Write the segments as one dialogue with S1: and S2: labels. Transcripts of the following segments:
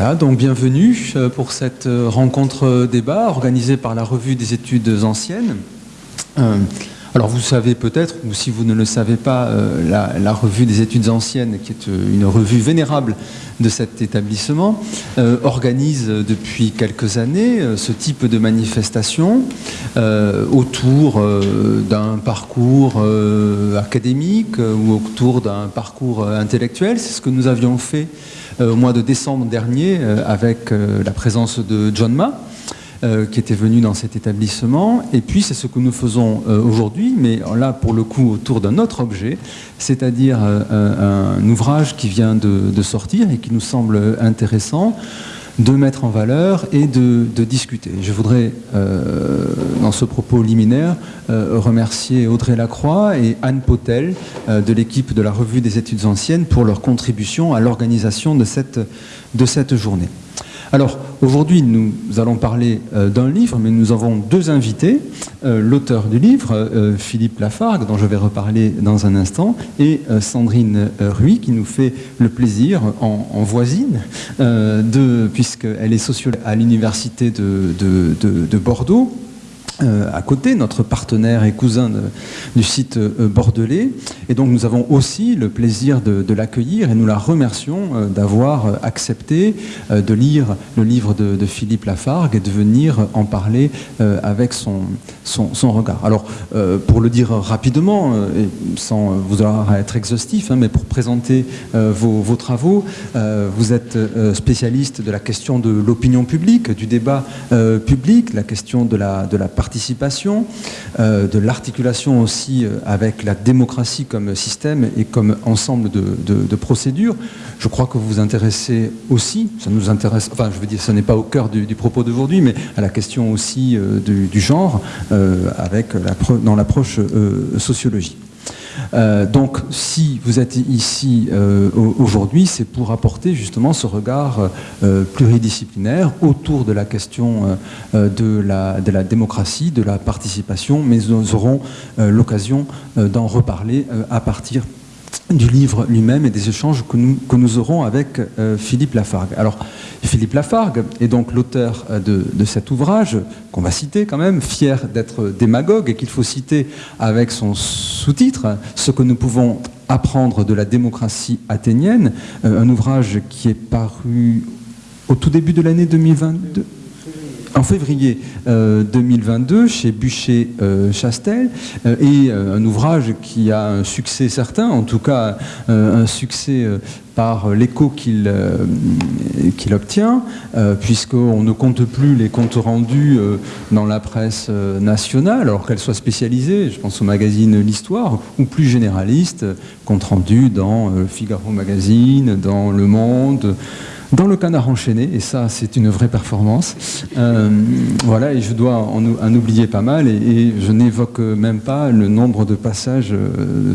S1: Euh, donc bienvenue euh, pour cette euh, rencontre débat organisée par la Revue des études anciennes. alors vous savez peut-être, ou si vous ne le savez pas, la, Revue des études anciennes, qui est une revue vénérable de cet établissement, organise depuis quelques années ce type de manifestation autour d'un parcours académique ou autour d'un parcours intellectuel. C'est ce que nous avions fait euh, au mois de décembre dernier euh, avec euh, la présence de John Ma. qui était venu dans cet établissement. Et puis, c'est ce que nous faisons aujourd'hui, mais là, pour le coup, autour d'un autre objet, c'est-à-dire un, ouvrage qui vient de, sortir et qui nous semble intéressant de mettre en valeur et de, discuter. Je voudrais, euh, dans ce propos liminaire, euh, remercier Audrey Lacroix et Anne Potel euh, de l'équipe de la Revue des études anciennes pour leur contribution à l'organisation de cette, journée. Aujourd'hui, nous allons parler euh, d'un livre, mais nous avons deux invités. Euh, l'auteur du livre, euh, Philippe Lafargue, dont je vais reparler dans un instant, et Sandrine Ruy, qui nous fait le plaisir, en, voisine, puisqu'elle est sociologue à l'Université de Bordeaux, euh, à côté, notre partenaire et cousin du site euh, bordelais. Et donc nous avons aussi le plaisir de, l'accueillir et nous la remercions euh, d'avoir accepté de lire le livre de, Philippe Lafargue et de venir en parler avec son, son, regard. Alors pour le dire rapidement, sans vous avoir à être exhaustif, hein, mais pour présenter vos, vos, travaux, vous êtes spécialiste de la question de l'opinion publique, du débat public, la question de la, de la participation, euh, de l'articulation aussi euh, avec la démocratie comme système et comme ensemble de, procédures. Je crois que vous vous intéressez aussi, ça nous intéresse, enfin je veux dire, ce n'est pas au cœur du, propos d'aujourd'hui, mais à la question aussi euh, du, genre avec la, dans l'approche sociologique. Euh, donc si vous êtes ici euh, aujourd'hui, c'est pour apporter justement ce regard euh, pluridisciplinaire autour de la question de la, de, la, démocratie, de la participation, mais nous aurons l'occasion d'en reparler à partir du livre lui-même et des échanges que nous, aurons avec Philippe Lafargue. Alors, Philippe Lafargue est donc l'auteur euh, de, cet ouvrage, qu'on va citer quand même, fier d'être démagogue, et qu'il faut citer avec son sous-titre, Ce que nous pouvons apprendre de la démocratie athénienne, euh, un ouvrage qui est paru au tout début de l'année 2022 en février 2022 euh, chez Bûcher-Chastel et un ouvrage qui a un succès certain, en tout cas un succès par l'écho qu'il euh, obtient, euh, puisqu'on ne compte plus les comptes rendus euh, dans la presse nationale, alors qu'elle soit spécialisée, je pense au magazine L'Histoire, ou plus généraliste, compte rendu dans Figaro Magazine, dans Le Monde, dans le canard enchaîné, et ça c'est une vraie performance. voilà, et je dois en, oublier pas mal, et, je n'évoque même pas le nombre de passages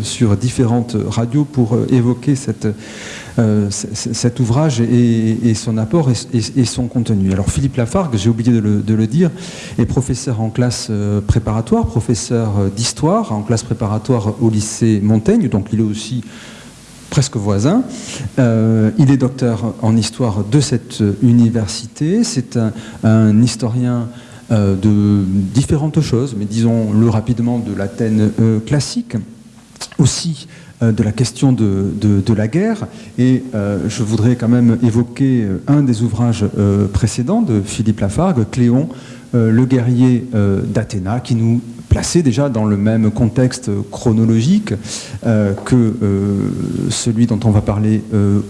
S1: sur différentes radios pour évoquer euh, cet ouvrage et, son apport et, son contenu. Alors Philippe Lafargue, j'ai oublié de le, dire, est professeur en classe euh, préparatoire, professeur euh, d'histoire en classe préparatoire au lycée Montaigne, donc il est aussi presque voisin. il est docteur en histoire de cette université. C'est un, historien de différentes choses, mais disons-le rapidement de l'Athènes classique, aussi euh, de la question de, la guerre. Et euh, je voudrais quand même évoquer euh, un des ouvrages précédents de Philippe Lafargue, Cléon, le guerrier d'Athéna, qui nous plaçait déjà dans le même contexte chronologique que celui dont on va parler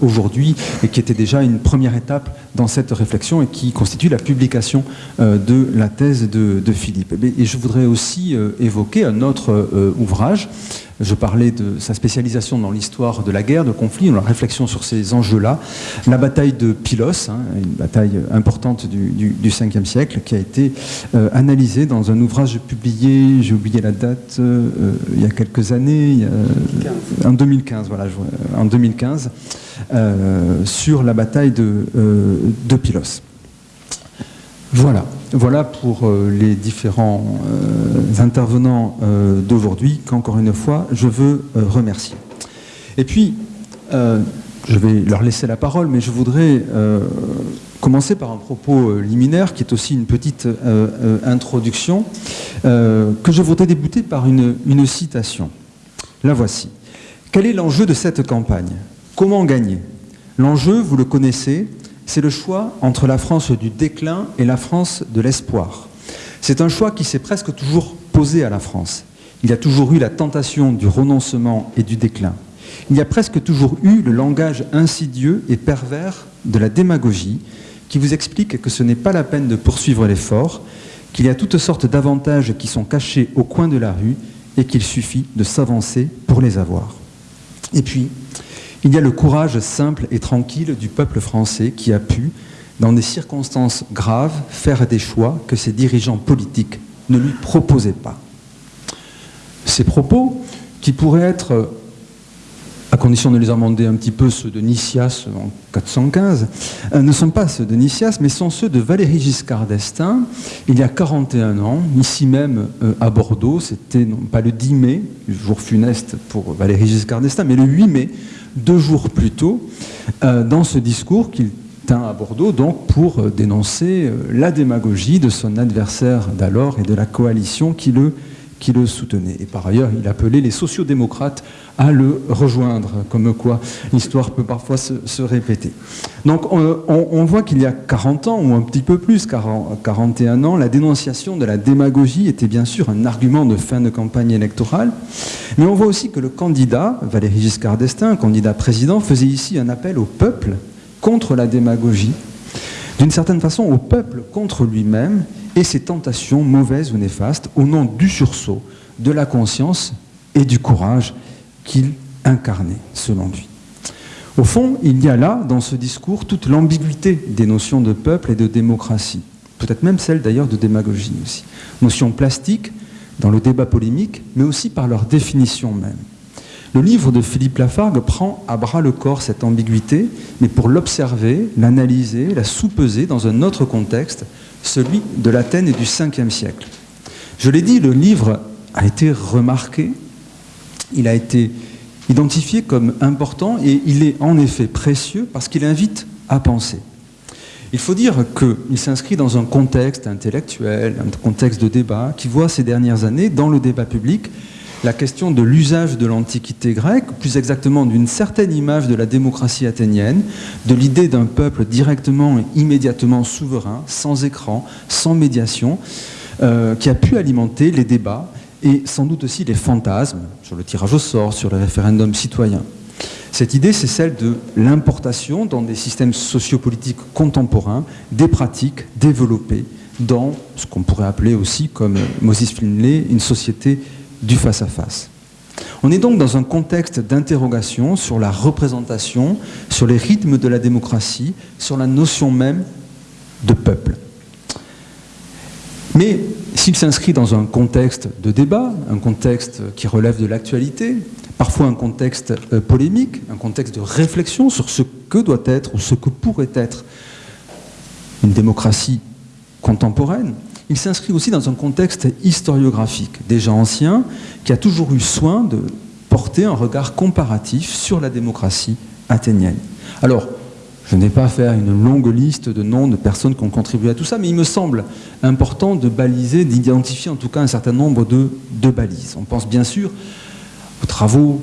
S1: aujourd'hui, et qui était déjà une première étape dans cette réflexion et qui constitue la publication de la thèse de, de Philippe. Et je voudrais aussi évoquer un autre ouvrage je parlais de sa spécialisation dans l'histoire de la guerre, de conflit, dans la réflexion sur ces enjeux-là. La bataille de Pylos, hein, une bataille importante du, du, 5e siècle, qui a été euh, analysée dans un ouvrage publié, j'ai oublié la date, euh, il y a quelques années, en 2015, voilà, en 2015, euh, sur la bataille de, de Pylos. Voilà. Voilà pour euh, les différents euh, intervenants euh, d'aujourd'hui qu'encore une fois je veux remercier. Et puis, je vais leur laisser la parole, mais je voudrais commencer par un propos liminaire qui est aussi une petite introduction, que je voudrais débuter par une, une citation. La voici. Quel est l'enjeu de cette campagne? Comment gagner? L'enjeu, vous le connaissez, c'est le choix entre la France du déclin et la France de l'espoir. C'est un choix qui s'est presque toujours posé à la France. Il y a toujours eu la tentation du renoncement et du déclin. Il y a presque toujours eu le langage insidieux et pervers de la démagogie qui vous explique que ce n'est pas la peine de poursuivre l'effort, qu'il y a toutes sortes d'avantages qui sont cachés au coin de la rue et qu'il suffit de s'avancer pour les avoir. Et puis, il y a le courage simple et tranquille du peuple français qui a pu, dans des circonstances graves, faire des choix que ses dirigeants politiques ne lui proposaient pas. Ces propos, qui pourraient être, à condition de les amender un petit peu, ceux de Nicias en 415, euh, ne sont pas ceux de Nicias, mais sont ceux de Valéry Giscard d'Estaing, il y a 41 ans, ici même euh, à Bordeaux, c'était non pas le 10 mai, jour funeste pour Valéry Giscard d'Estaing, mais le 8 mai deux jours plus tôt, euh, dans ce discours qu'il tint à Bordeaux, donc pour euh, dénoncer euh, la démagogie de son adversaire d'alors et de la coalition qui le, qui le soutenait. Et par ailleurs, il appelait les sociodémocrates à le rejoindre, comme quoi l'histoire peut parfois se, répéter. Donc on, voit qu'il y a 40 ans, ou un petit peu plus, 41 ans, la dénonciation de la démagogie était bien sûr un argument de fin de campagne électorale, mais on voit aussi que le candidat, Valéry Giscard d'Estaing, candidat président, faisait ici un appel au peuple contre la démagogie, d'une certaine façon au peuple contre lui-même et ses tentations mauvaises ou néfastes au nom du sursaut, de la conscience et du courage qu'il incarnait, selon lui. Au fond, il y a là, dans ce discours, toute l'ambiguïté des notions de peuple et de démocratie, peut-être même celle d'ailleurs de démagogie aussi. Notions plastiques dans le débat polémique, mais aussi par leur définition même. Le livre de Philippe Lafargue prend à bras le corps cette ambiguïté, mais pour l'observer, l'analyser, la sous-peser dans un autre contexte, celui de l'Athènes et du 5e siècle. Je l'ai dit, le livre a été remarqué, il a été identifié comme important et il est en effet précieux parce qu'il invite à penser. Il faut dire qu'il s'inscrit dans un contexte intellectuel, un contexte de débat qui voit ces dernières années, dans le débat public, la question de l'usage de l'Antiquité grecque, plus exactement d'une certaine image de la démocratie athénienne, de l'idée d'un peuple directement et immédiatement souverain, sans écran, sans médiation, euh, qui a pu alimenter les débats et sans doute aussi les fantasmes sur le tirage au sort, sur le référendum citoyen. Cette idée, c'est celle de l'importation dans des systèmes sociopolitiques contemporains des pratiques développées dans ce qu'on pourrait appeler aussi, comme Moses Finlay, une société du face-à-face. On est donc dans un contexte d'interrogation sur la représentation, sur les rythmes de la démocratie, sur la notion même de peuple. Mais s'il s'inscrit dans un contexte de débat, un contexte qui relève de l'actualité, parfois un contexte euh, polémique, un contexte de réflexion sur ce que doit être ou ce que pourrait être une démocratie contemporaine, il s'inscrit aussi dans un contexte historiographique, déjà ancien, qui a toujours eu soin de porter un regard comparatif sur la démocratie athénienne. Alors, je n'ai pas à faire une longue liste de noms de personnes qui ont contribué à tout ça, mais il me semble important de baliser, d'identifier en tout cas un certain nombre de, balises. On pense bien sûr aux travaux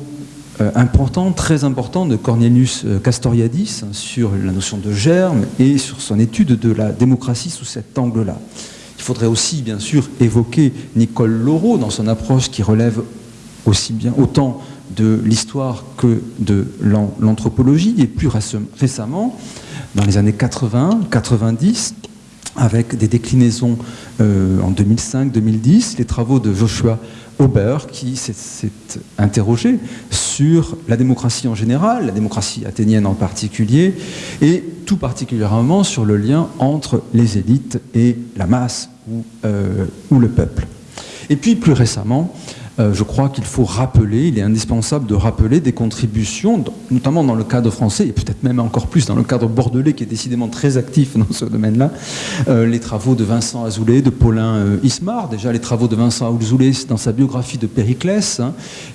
S1: euh, importants, très importants de Cornelius euh, Castoriadis sur la notion de germe et sur son étude de la démocratie sous cet angle-là. Il faudrait aussi, bien sûr, évoquer Nicole Laureau dans son approche qui relève aussi bien autant de l'histoire que de l'anthropologie, et plus récemment, dans les années 80, 90, avec des déclinaisons euh, en 2005-2010, les travaux de Joshua Auber qui s'est interrogé sur la démocratie en général, la démocratie athénienne en particulier, et tout particulièrement sur le lien entre les élites et la masse ou, euh, le peuple. Et puis plus récemment, je crois qu'il faut rappeler, il est indispensable de rappeler des contributions, notamment dans le cadre français, et peut-être même encore plus dans le cadre bordelais, qui est décidément très actif dans ce domaine-là, euh, les travaux de Vincent Azoulay, de Paulin euh, Ismar, déjà les travaux de Vincent Azoulay dans sa biographie de Périclès, hein,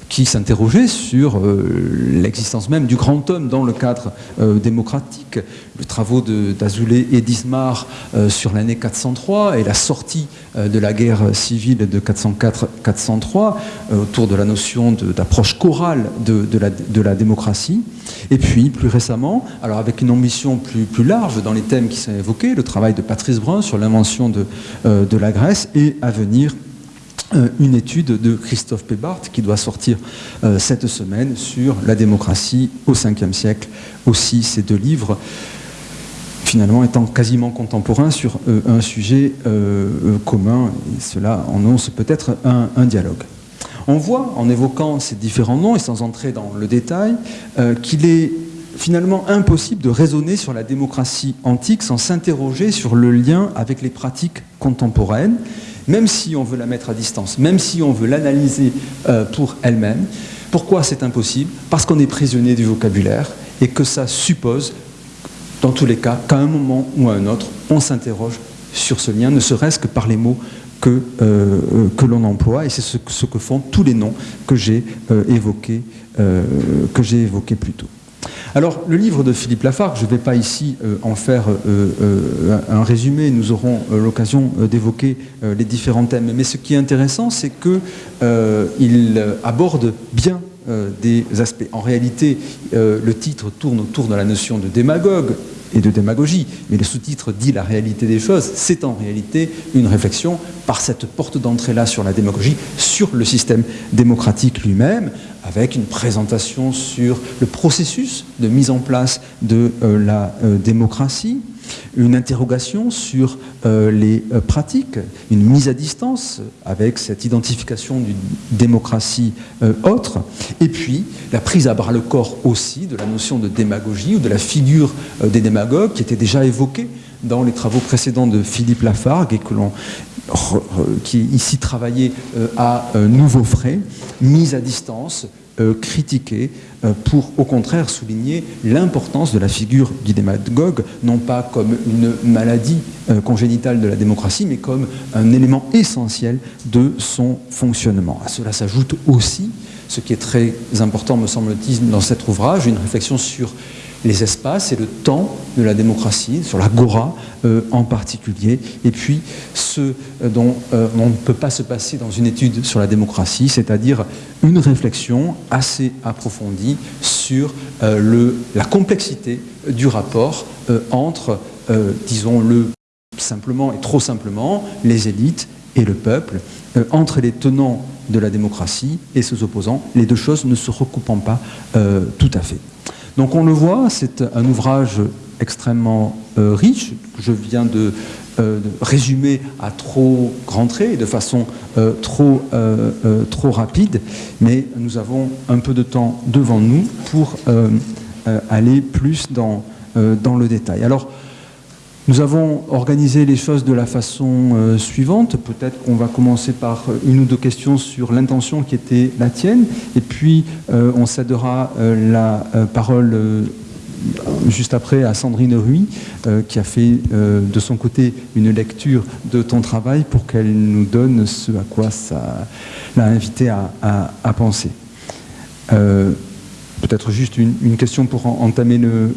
S1: qui s'interrogeait sur l'existence même du grand homme dans le cadre démocratique. Les travaux d'Azoulay et d'Ismar sur l'année 403 et la sortie de la guerre civile de 404-403 autour de la notion d'approche chorale de, la, démocratie. Et puis, plus récemment, alors avec une ambition plus, large dans les thèmes qui sont évoqués, le travail de Patrice Brun sur l'invention de, de la Grèce et à venir euh, une étude de Christophe Pébart qui doit sortir euh, cette semaine sur la démocratie au 5e siècle. Aussi, ces deux livres, finalement étant quasiment contemporains sur euh, un sujet commun, cela annonce peut-être un, dialogue. On voit, en évoquant ces différents noms et sans entrer dans le détail, qu'il est finalement impossible de raisonner sur la démocratie antique sans s'interroger sur le lien avec les pratiques contemporaines même si on veut la mettre à distance, même si on veut l'analyser euh, pour elle-même. Pourquoi c'est impossible? Parce qu'on est prisonnier du vocabulaire et que ça suppose, dans tous les cas, qu'à un moment ou à un autre, on s'interroge sur ce lien, ne serait-ce que par les mots que, euh, l'on emploie, et c'est ce, que font tous les noms que j'ai euh, évoqués, que j'ai évoqués plus tôt. Alors, le livre de Philippe Lafargue, je ne vais pas ici euh, en faire euh, euh, un résumé, nous aurons l'occasion d'évoquer les différents thèmes, mais ce qui est intéressant, c'est qu'il aborde bien des aspects. En réalité, le titre tourne autour de la notion de démagogue, et de démagogie. Mais le sous-titre dit la réalité des choses. C'est en réalité une réflexion par cette porte d'entrée-là sur la démagogie, sur le système démocratique lui-même, avec une présentation sur le processus de mise en place de euh, la euh, démocratie, une interrogation sur euh, les pratiques, une mise à distance avec cette identification d'une démocratie autre, et puis la prise à bras le corps aussi de la notion de démagogie ou de la figure des démagogues qui était déjà évoquée dans les travaux précédents de Philippe Lafargue et que l'on qui ici travaillait à nouveaux frais, mise à distance, euh, critiquer euh, pour au contraire souligner l'importance de la figure du démagogue, non pas comme une maladie euh, congénitale de la démocratie, mais comme un élément essentiel de son fonctionnement. À cela s'ajoute aussi, ce qui est très important me semble-t-il dans cet ouvrage, une réflexion sur les espaces et le temps de la démocratie, sur l'agora euh, en particulier, et puis ce euh, dont euh, on ne peut pas se passer dans une étude sur la démocratie, c'est-à-dire une réflexion assez approfondie sur la complexité du rapport entre, disons-le simplement et trop simplement, les élites et le peuple, entre les tenants de la démocratie et ses opposants, les deux choses ne se recoupant pas tout à fait. Donc on le voit, c'est un ouvrage extrêmement euh, riche, je viens euh, de, résumer à trop grands traits, de façon euh, trop, rapide, mais nous avons un peu de temps devant nous pour aller plus dans, le détail. Nous avons organisé les choses de la façon euh, suivante. Peut-être qu'on va commencer par une ou deux questions sur l'intention qui était la tienne, et puis euh, on cédera euh, la parole juste après à Sandrine Ruy, qui a fait de son côté une lecture de ton travail pour qu'elle nous donne ce à quoi ça l'a invité à, penser. Peut-être juste une, question pour entamer le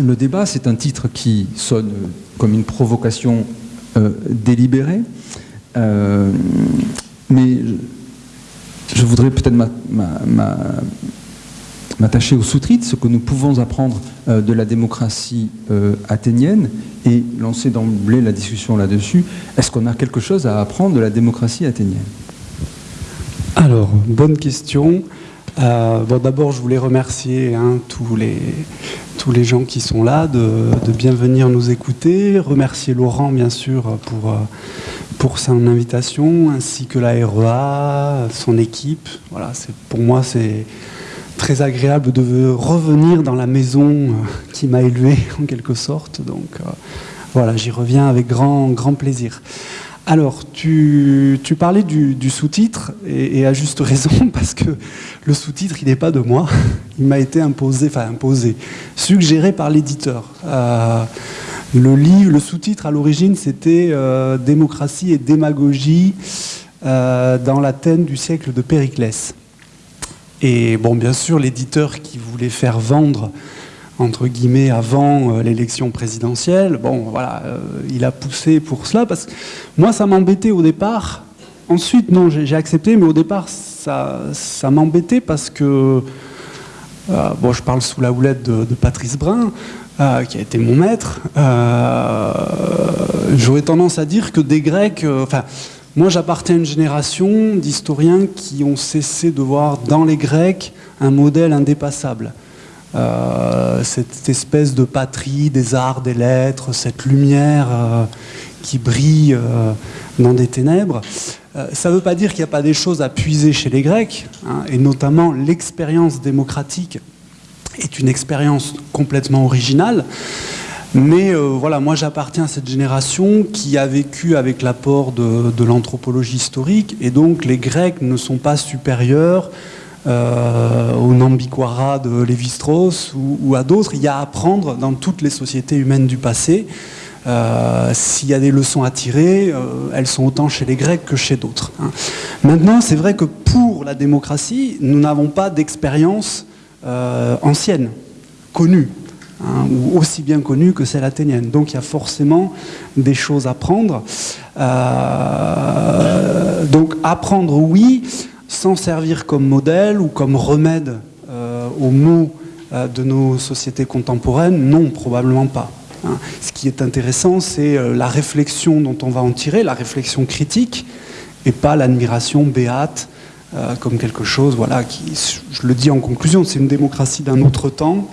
S1: débat, c'est un titre qui sonne comme une provocation euh, délibérée, euh, mais je, voudrais peut-être m'attacher au sous-titre, ce que nous pouvons apprendre euh, de la démocratie athénienne, et lancer d'emblée la discussion là-dessus. Est-ce qu'on a quelque chose à apprendre de la démocratie athénienne?
S2: Alors, bonne question. Bon, D'abord, je voulais remercier hein, tous les tous les gens qui sont là de, bien venir nous écouter. Remercier Laurent, bien sûr, pour, euh, pour son invitation, ainsi que la REA, son équipe. Voilà, pour moi, c'est très agréable de revenir dans la maison euh, qui m'a élevé, en quelque sorte. Donc, euh, voilà, j'y reviens avec grand, grand plaisir. Alors, tu, parlais du, sous-titre, et, à juste raison, parce que le sous-titre, il n'est pas de moi. Il m'a été imposé, enfin imposé, suggéré par l'éditeur. Euh, le sous-titre à l'origine, c'était euh, Démocratie et démagogie euh, dans l'Athènes du siècle de Périclès. Et bon, bien sûr, l'éditeur qui voulait faire vendre entre guillemets avant l'élection présidentielle, bon, voilà, il a poussé pour cela parce que moi, ça m'embêtait au départ. Ensuite, non, j'ai accepté, mais au départ, ça, ça m'embêtait parce que euh, bon, je parle sous la houlette de, Patrice Brun, euh, qui a été mon maître. Euh, j'aurais tendance à dire que des Grecs, enfin, moi j'appartiens à une génération d'historiens qui ont cessé de voir dans les Grecs un modèle indépassable. Cette espèce de patrie des arts, des lettres, cette lumière qui brille dans des ténèbres. Euh, ça ne veut pas dire qu'il n'y a pas des choses à puiser chez les Grecs, hein, et notamment l'expérience démocratique est une expérience complètement originale. Mais euh, voilà, moi j'appartiens à cette génération qui a vécu avec l'apport de, l'anthropologie historique, et donc les Grecs ne sont pas supérieurs euh, au Nambiquara de Lévi-Strauss ou, à d'autres. Il y a à apprendre dans toutes les sociétés humaines du passé. Euh, s'il y a des leçons à tirer, euh, elles sont autant chez les Grecs que chez d'autres. Hein. Maintenant, c'est vrai que pour la démocratie, nous n'avons pas d'expérience ancienne, connue, hein, ou aussi bien connue que celle athénienne. Donc il y a forcément des choses à prendre. donc apprendre, oui, sans servir comme modèle ou comme remède aux maux de nos sociétés contemporaines, non, probablement pas. Hein. Ce qui est intéressant, c'est euh, la réflexion dont on va en tirer, la réflexion critique, et pas l'admiration béate euh, comme quelque chose, voilà, qui, je le dis en conclusion, c'est une démocratie d'un autre temps,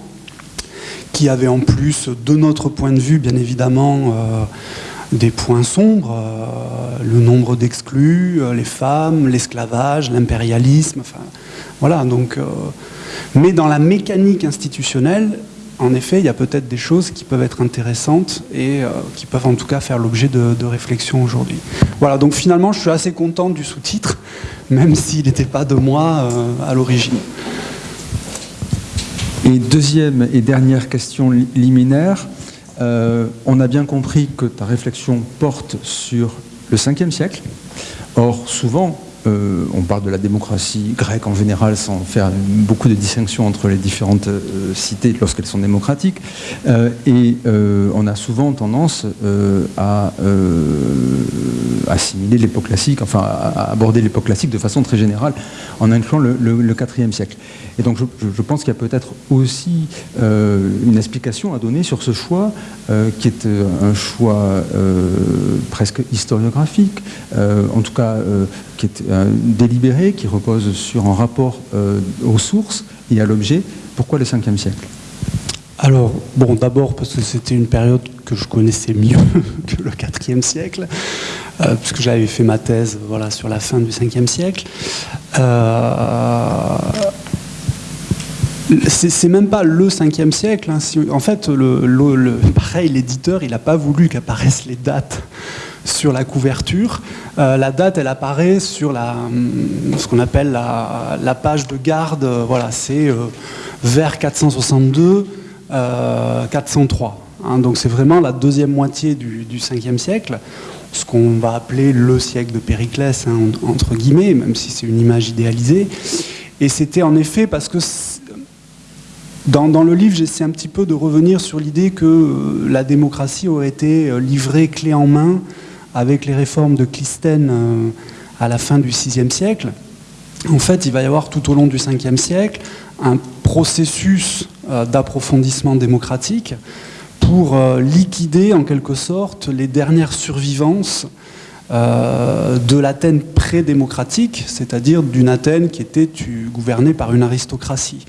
S2: qui avait en plus, de notre point de vue, bien évidemment, euh, des points sombres, le nombre d'exclus, les femmes, l'esclavage, l'impérialisme, voilà, donc, mais dans la mécanique institutionnelle, en effet, il y a peut-être des choses qui peuvent être intéressantes et euh, qui peuvent en tout cas faire l'objet de, réflexion aujourd'hui. Voilà, donc finalement, je suis assez content du sous-titre, même s'il n'était pas de moi euh, à l'origine.
S1: Et deuxième et dernière question liminaire, euh, on a bien compris que ta réflexion porte sur le 5e siècle. Or, souvent, euh, on parle de la démocratie grecque en général sans faire beaucoup de distinctions entre les différentes euh, cités lorsqu'elles sont démocratiques. Et on a souvent tendance à assimiler l'époque classique, enfin aborder l'époque classique de façon très générale en incluant le, 4e siècle. Et donc je, pense qu'il y a peut-être aussi une explication à donner sur ce choix qui est un choix presque historiographique, en tout cas qui est euh, délibéré, qui repose sur un rapport euh, aux sources et à l'objet. Pourquoi le 5e siècle?
S2: Alors, bon, d'abord parce que c'était une période que je connaissais mieux que le 4e siècle, euh, puisque j'avais fait ma thèse sur la fin du 5e siècle. c'est même pas le 5e siècle. Hein. en fait, le, pareil, l'éditeur, il n'a pas voulu qu'apparaissent les dates sur la couverture. Euh, la date, elle apparaît sur la, hum, ce qu'on appelle la, page de garde. Voilà, c'est euh, vers 462, 403. Euh, hein. donc c'est vraiment la deuxième moitié du, 5e siècle, ce qu'on va appeler le siècle de Périclès, hein, entre guillemets, même si c'est une image idéalisée. Et c'était en effet parce que dans, le livre, j'essaie un petit peu de revenir sur l'idée que la démocratie aurait été livrée clé en main avec les réformes de Clisthène euh, à la fin du VIe siècle, en fait, il va y avoir tout au long du Ve siècle un processus euh, d'approfondissement démocratique pour euh, liquider en quelque sorte les dernières survivances de l'Athènes pré-démocratique, c'est-à-dire d'une Athènes qui était gouvernée par une aristocratie.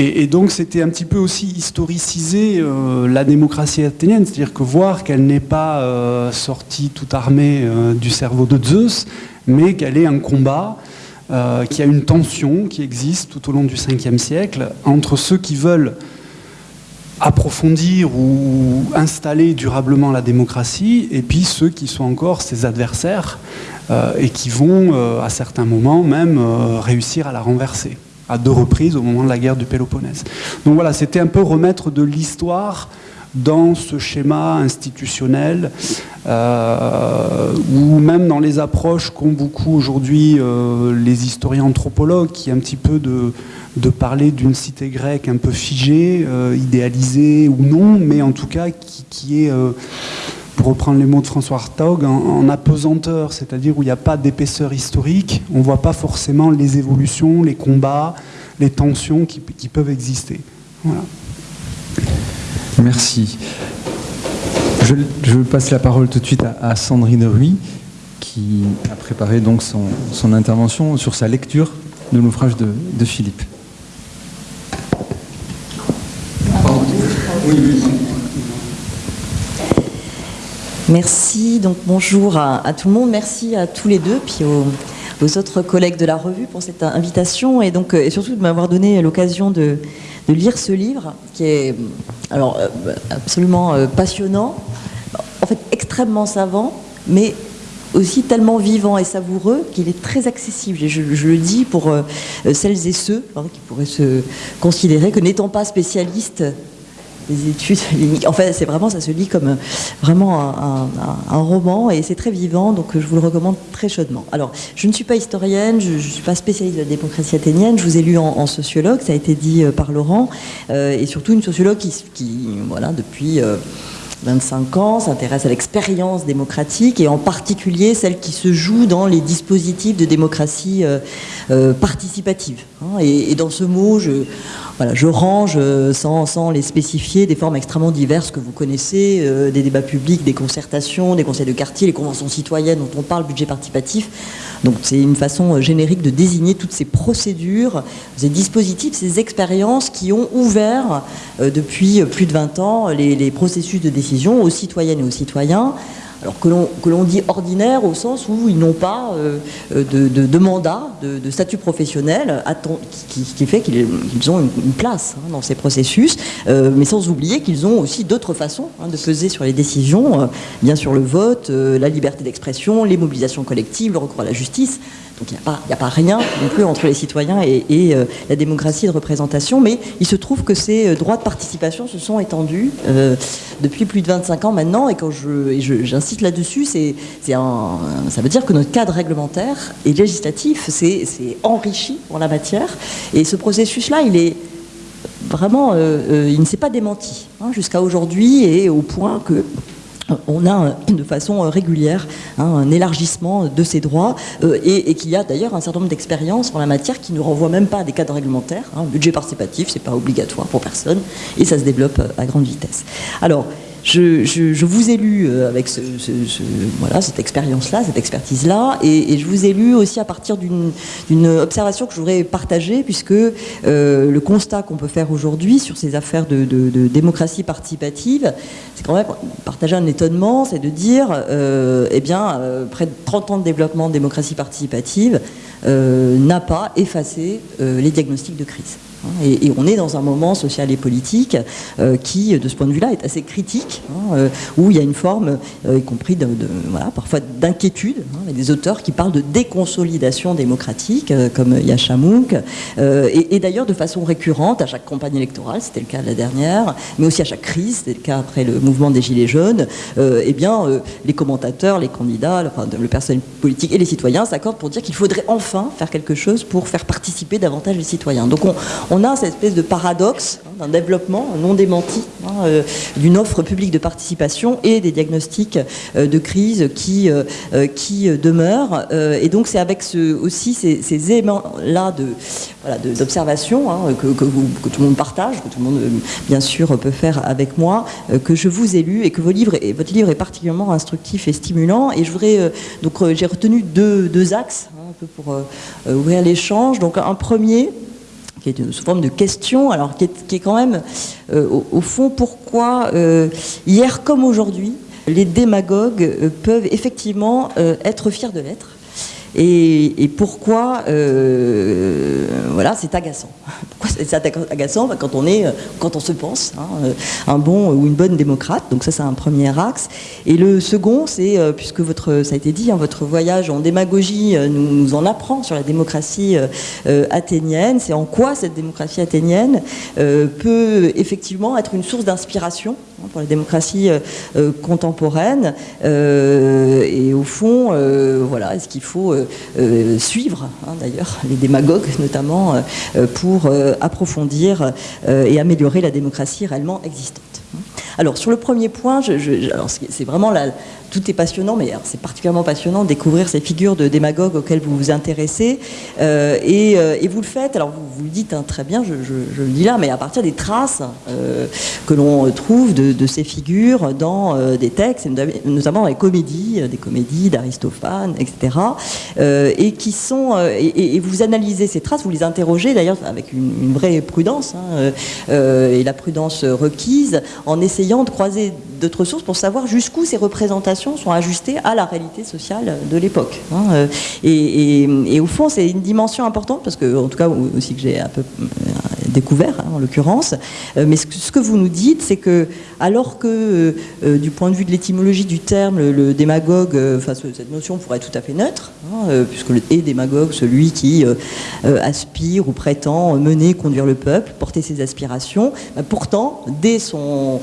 S2: Et, donc c'était un petit peu aussi historiciser euh, la démocratie athénienne, c'est-à-dire que voir qu'elle n'est pas euh, sortie toute armée euh, du cerveau de Zeus, mais qu'elle est un combat, qu'il y a une tension qui existe tout au long du 5e siècle entre ceux qui veulent approfondir ou installer durablement la démocratie, et puis ceux qui sont encore ses adversaires et qui vont, à certains moments même, réussir à la renverser à deux reprises au moment de la guerre du Péloponnèse. Donc voilà, c'était un peu remettre de l'histoire dans ce schéma institutionnel euh, ou même dans les approches qu'ont beaucoup aujourd'hui euh, les historiens anthropologues qui est un petit peu de, parler d'une cité grecque un peu figée, euh, idéalisée ou non, mais en tout cas qui, qui est pour reprendre les mots de François Hartog, en, apesanteur, c'est-à-dire où il n'y a pas d'épaisseur historique, on ne voit pas forcément les évolutions, les combats, les tensions qui, peuvent exister. Voilà.
S1: Merci. Je, passe la parole tout de suite à, Sandrine Ruy, qui a préparé donc son, intervention sur sa lecture de l'ouvrage de, Philippe.
S3: Merci, donc bonjour à, tout le monde, merci à tous les deux, puis aux, autres collègues de la revue pour cette invitation et, donc, et surtout de m'avoir donné l'occasion de, lire ce livre qui est alors, euh, absolument euh, passionnant, en fait extrêmement savant, mais aussi tellement vivant et savoureux qu'il est très accessible. Et je, le dis pour euh, celles et ceux hein, qui pourraient se considérer que n'étant pas spécialistes des études En fait, c'est vraiment, ça se lit comme euh, vraiment un, roman et c'est très vivant, donc euh, je vous le recommande très chaudement. Alors, je ne suis pas historienne, je ne suis pas spécialiste de la démocratie athénienne, je vous ai lu en, sociologue, ça a été dit euh, par Laurent, et surtout une sociologue qui, voilà, depuis... 25 ans, s'intéresse à l'expérience démocratique et en particulier celle qui se joue dans les dispositifs de démocratie participative. Hein. Et, dans ce mot, je, voilà, je range, euh, sans, les spécifier, des formes extrêmement diverses que vous connaissez, euh, des débats publics, des concertations, des conseils de quartier, les conventions citoyennes dont on parle, budget participatif. Donc c'est une façon euh, générique de désigner toutes ces procédures, ces dispositifs, ces expériences qui ont ouvert depuis plus de 20 ans les processus de décision aux citoyennes et aux citoyens alors que l'on dit ordinaire au sens où ils n'ont pas euh, de, mandat, de, statut professionnel, qui, fait qu'ils ont une, place hein, dans ces processus, euh, mais sans oublier qu'ils ont aussi d'autres façons hein, de peser sur les décisions, euh, bien sûr le vote, la liberté d'expression, les mobilisations collectives, le recours à la justice. Donc il n'y a, pas rien non plus entre les citoyens et, euh, la démocratie de représentation, mais il se trouve que ces euh, droits de participation se sont étendus euh, depuis plus de 25 ans maintenant, et quand j'insiste là-dessus, ça veut dire que notre cadre réglementaire et législatif s'est enrichi en la matière, et ce processus-là, il est vraiment, il ne s'est pas démenti hein, jusqu'à aujourd'hui, et au point que on a de façon euh, régulière hein, un élargissement de ces droits euh, et, qu'il y a d'ailleurs un certain nombre d'expériences en la matière qui ne renvoient même pas à des cadres réglementaires. Hein. budget participatif, c'est pas obligatoire pour personne et ça se développe euh, à grande vitesse. Je, vous ai lu euh, avec cette expérience-là, cette expertise-là, et, je vous ai lu aussi à partir d'une observation que je voudrais partager, puisque euh, le constat qu'on peut faire aujourd'hui sur ces affaires de, démocratie participative, c'est quand même partager un étonnement, c'est de dire, euh, eh bien, près de 30 ans de développement de démocratie participative n'a pas effacé les diagnostics de crise. Hein, et, on est dans un moment social et politique euh, qui, de ce point de vue-là, est assez critique, hein, euh, où il y a une forme, euh, y compris parfois d'inquiétude. Hein, des auteurs qui parlent de déconsolidation démocratique, comme Yachamouk, et, d'ailleurs de façon récurrente à chaque campagne électorale, c'était le cas de la dernière, mais aussi à chaque crise, c'était le cas après le mouvement des Gilets jaunes, eh bien, les commentateurs, les candidats, enfin, le personnel politique et les citoyens s'accordent pour dire qu'il faudrait enfin faire quelque chose pour faire participer davantage les citoyens. Donc on, on a cette espèce de paradoxe hein, d'un développement non démenti hein, euh, d'une offre publique de participation et des diagnostics euh, de crise qui, euh, demeurent. et donc c'est avec aussi ces, éléments-là d'observation voilà, hein, que, que, tout le monde partage, que tout le monde bien sûr peut faire avec moi, que je vous ai lu et que votre livre est particulièrement instructif et stimulant. Et je voudrais donc j'ai retenu deux, deux axes un peu pour ouvrir l'échange. Donc un premier qui est sous forme de question, alors qui est, quand même, euh, au, fond, pourquoi, euh, hier comme aujourd'hui, les démagogues euh, peuvent effectivement être fiers de l'être, et, pourquoi, voilà, c'est agaçant. c'est agaçant? Quand on est, quand on se pense, hein, un bon ou une bonne démocrate. Donc ça, c'est un premier axe. Et le second, c'est puisque votre, ça a été dit, hein, votre voyage en démagogie nous, nous, en apprend sur la démocratie athénienne. C'est en quoi cette démocratie athénienne peut effectivement être une source d'inspiration hein, pour la démocratie contemporaine. et au fond, voilà, est-ce qu'il faut suivre, hein, d'ailleurs, les démagogues notamment, pour approfondir et améliorer la démocratie réellement existante. Alors sur le premier point, c'est vraiment la, tout est passionnant, mais c'est particulièrement passionnant de découvrir ces figures de démagogues auxquelles vous vous intéressez. Euh, euh, et, vous le faites, alors vous, vous le dites hein, très bien, je, le dis là, mais à partir des traces euh, que l'on trouve de, ces figures dans des textes, notamment dans les comédies, des comédies d'Aristophane, etc. et qui sont. Et, vous analysez ces traces, vous les interrogez d'ailleurs avec une, vraie prudence, hein, et la prudence requise, en essayant de croiser d'autres sources pour savoir jusqu'où ces représentations sont ajustées à la réalité sociale de l'époque. Hein, euh, et, au fond, c'est une dimension importante, parce que, en tout cas, aussi que j'ai un peu euh, découvert, hein, en l'occurrence, euh, mais ce que, vous nous dites, c'est que, alors que, du point de vue de l'étymologie du terme, le, démagogue, enfin, cette notion pourrait être tout à fait neutre, hein, puisque le démagogue, celui qui aspire ou prétend mener, conduire le peuple, porter ses aspirations, bah, pourtant, dès son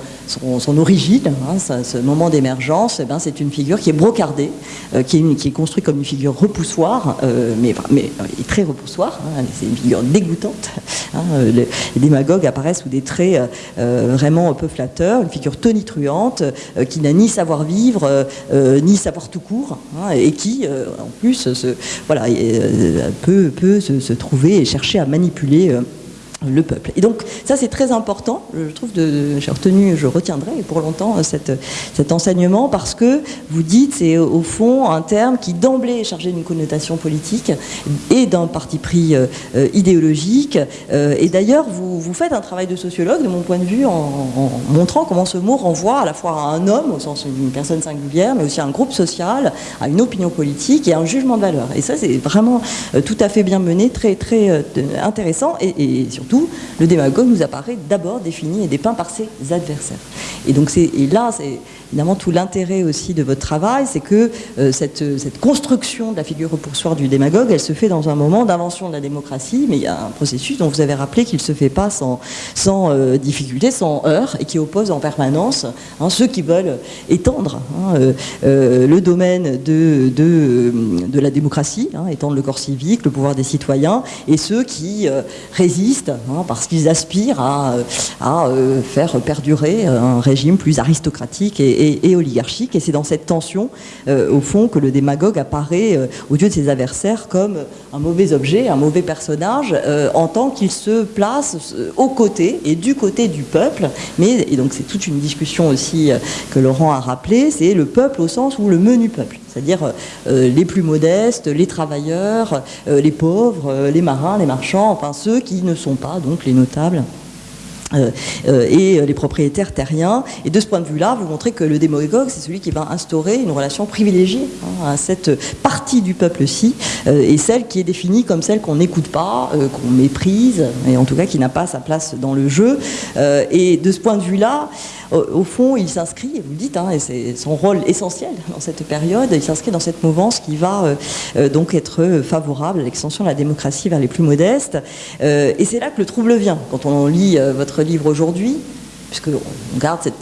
S3: origine, Hein, ce moment d'émergence, eh ben, c'est une figure qui est brocardée, euh, qui, est construite comme une figure repoussoire, euh, mais, euh, très repoussoire, hein, c'est une figure dégoûtante. Hein, les, démagogues apparaissent sous des traits vraiment peu flatteurs, une figure tonitruante, qui n'a ni savoir-vivre, ni savoir tout court, et qui, en plus, voilà, peut se, trouver et chercher à manipuler le peuple. Et donc ça c'est très important, je trouve, j'ai retenu, je retiendrai pour longtemps euh, cet enseignement parce que vous dites c'est au fond un terme qui d'emblée est chargé d'une connotation politique et d'un parti pris euh, euh, idéologique. et d'ailleurs vous, vous, faites un travail de sociologue de mon point de vue en, montrant comment ce mot renvoie à la fois à un homme au sens d'une personne singulière mais aussi à un groupe social, à une opinion politique et à un jugement de valeur. Et ça c'est vraiment tout à fait bien mené, très très intéressant et surtout le démagogue nous apparaît d'abord défini et dépeint par ses adversaires. Et donc et là, évidemment tout l'intérêt aussi de votre travail, c'est que euh, cette, cette, construction de la figure repoussoire du démagogue, elle se fait dans un moment d'invention de la démocratie, mais il y a un processus dont vous avez rappelé qu'il ne se fait pas sans, euh, difficulté, sans heurts, et qui oppose en permanence hein, ceux qui veulent étendre hein, euh, le domaine de la démocratie, hein, étendre le corps civique, le pouvoir des citoyens, et ceux qui résistent parce qu'ils aspirent à, à faire perdurer un régime plus aristocratique et et, oligarchique. Et c'est dans cette tension, euh, au fond, que le démagogue apparaît euh, aux yeux de ses adversaires comme un mauvais objet, un mauvais personnage, euh, en tant qu'il se place aux côtés et du côté du peuple. Mais, et donc c'est toute une discussion aussi que Laurent a rappelé, c'est le peuple au sens où le menu peuple c'est-à-dire les plus modestes, les travailleurs, les pauvres, les marins, les marchands, enfin ceux qui ne sont pas donc les notables. Euh, euh, et les propriétaires terriens. Et de ce point de vue-là, vous montrez que le démagogue, c'est celui qui va instaurer une relation privilégiée hein, à cette partie du peuple-ci, euh, et celle qui est définie comme celle qu'on n'écoute pas, qu'on méprise, et en tout cas qui n'a pas sa place dans le jeu. et de ce point de vue-là, au, fond, il s'inscrit, vous le dites, hein, et c'est son rôle essentiel dans cette période, il s'inscrit dans cette mouvance qui va donc être favorable à l'extension de la démocratie vers les plus modestes. et c'est là que le trouble vient. Quand on lit votre livre aujourd'hui, puisqu'on garde cette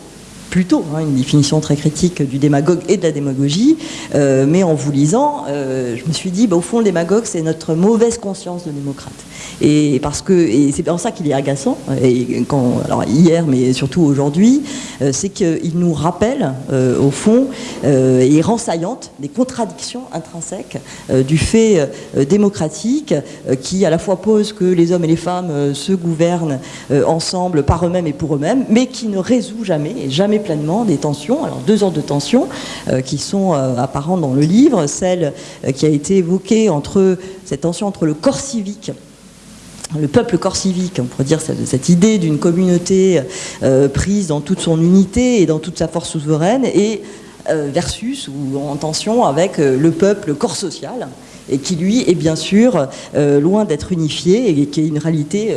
S3: plutôt hein, une définition très critique du démagogue et de la démagogie, euh, mais en vous lisant, euh, je me suis dit, bah, au fond, le démagogue, c'est notre mauvaise conscience de démocrate. Et parce que, c'est en ça qu'il est agaçant, et quand, hier, mais surtout aujourd'hui, euh, c'est qu'il nous rappelle, au fond, et rend saillante des contradictions intrinsèques du fait démocratique, qui à la fois pose que les hommes et les femmes se gouvernent ensemble par eux-mêmes et pour eux-mêmes, mais qui ne résout jamais, et jamais pleinement des tensions. Alors deux ordres de tensions euh, qui sont euh, apparentes dans le livre, celle euh, qui a été évoquée entre cette tension entre le corps civique le peuple corps civique, on pourrait dire cette, idée d'une communauté prise dans toute son unité et dans toute sa force souveraine, et versus ou en tension avec le peuple corps social, et qui lui est bien sûr loin d'être unifié et qui est une réalité